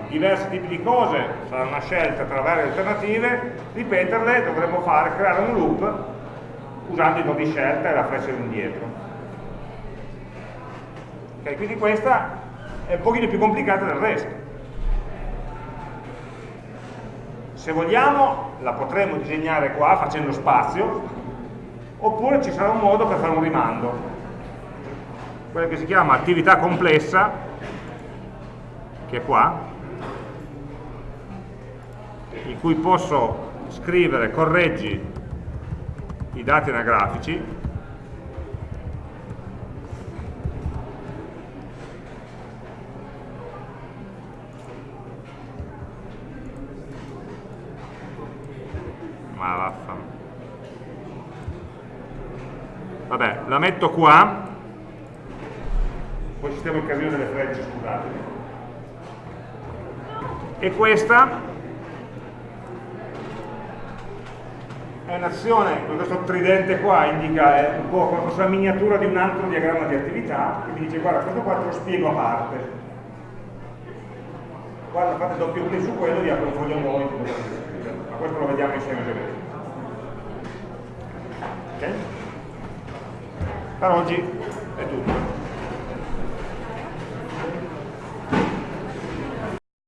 Speaker 1: diversi tipi di cose, sarà una scelta tra varie alternative, ripeterle dovremmo fare, creare un loop usando i nodi scelta e la freccia indietro. Okay, quindi questa è un pochino più complicata del resto. Se vogliamo la potremo disegnare qua facendo spazio, oppure ci sarà un modo per fare un rimando, quello che si chiama attività complessa, che è qua, in cui posso scrivere correggi i dati anagrafici ma vaffanculo vabbè la metto qua poi ci stiamo il casino delle frecce scusate e questa è un'azione, questo tridente qua indica è un po' come fosse la miniatura di un altro diagramma di attività, che mi dice guarda questo qua te lo spiego a parte. Quando fate doppio clic su quello vi apre un foglio nuovo ma questo lo vediamo insieme se vedete. Per oggi è tutto.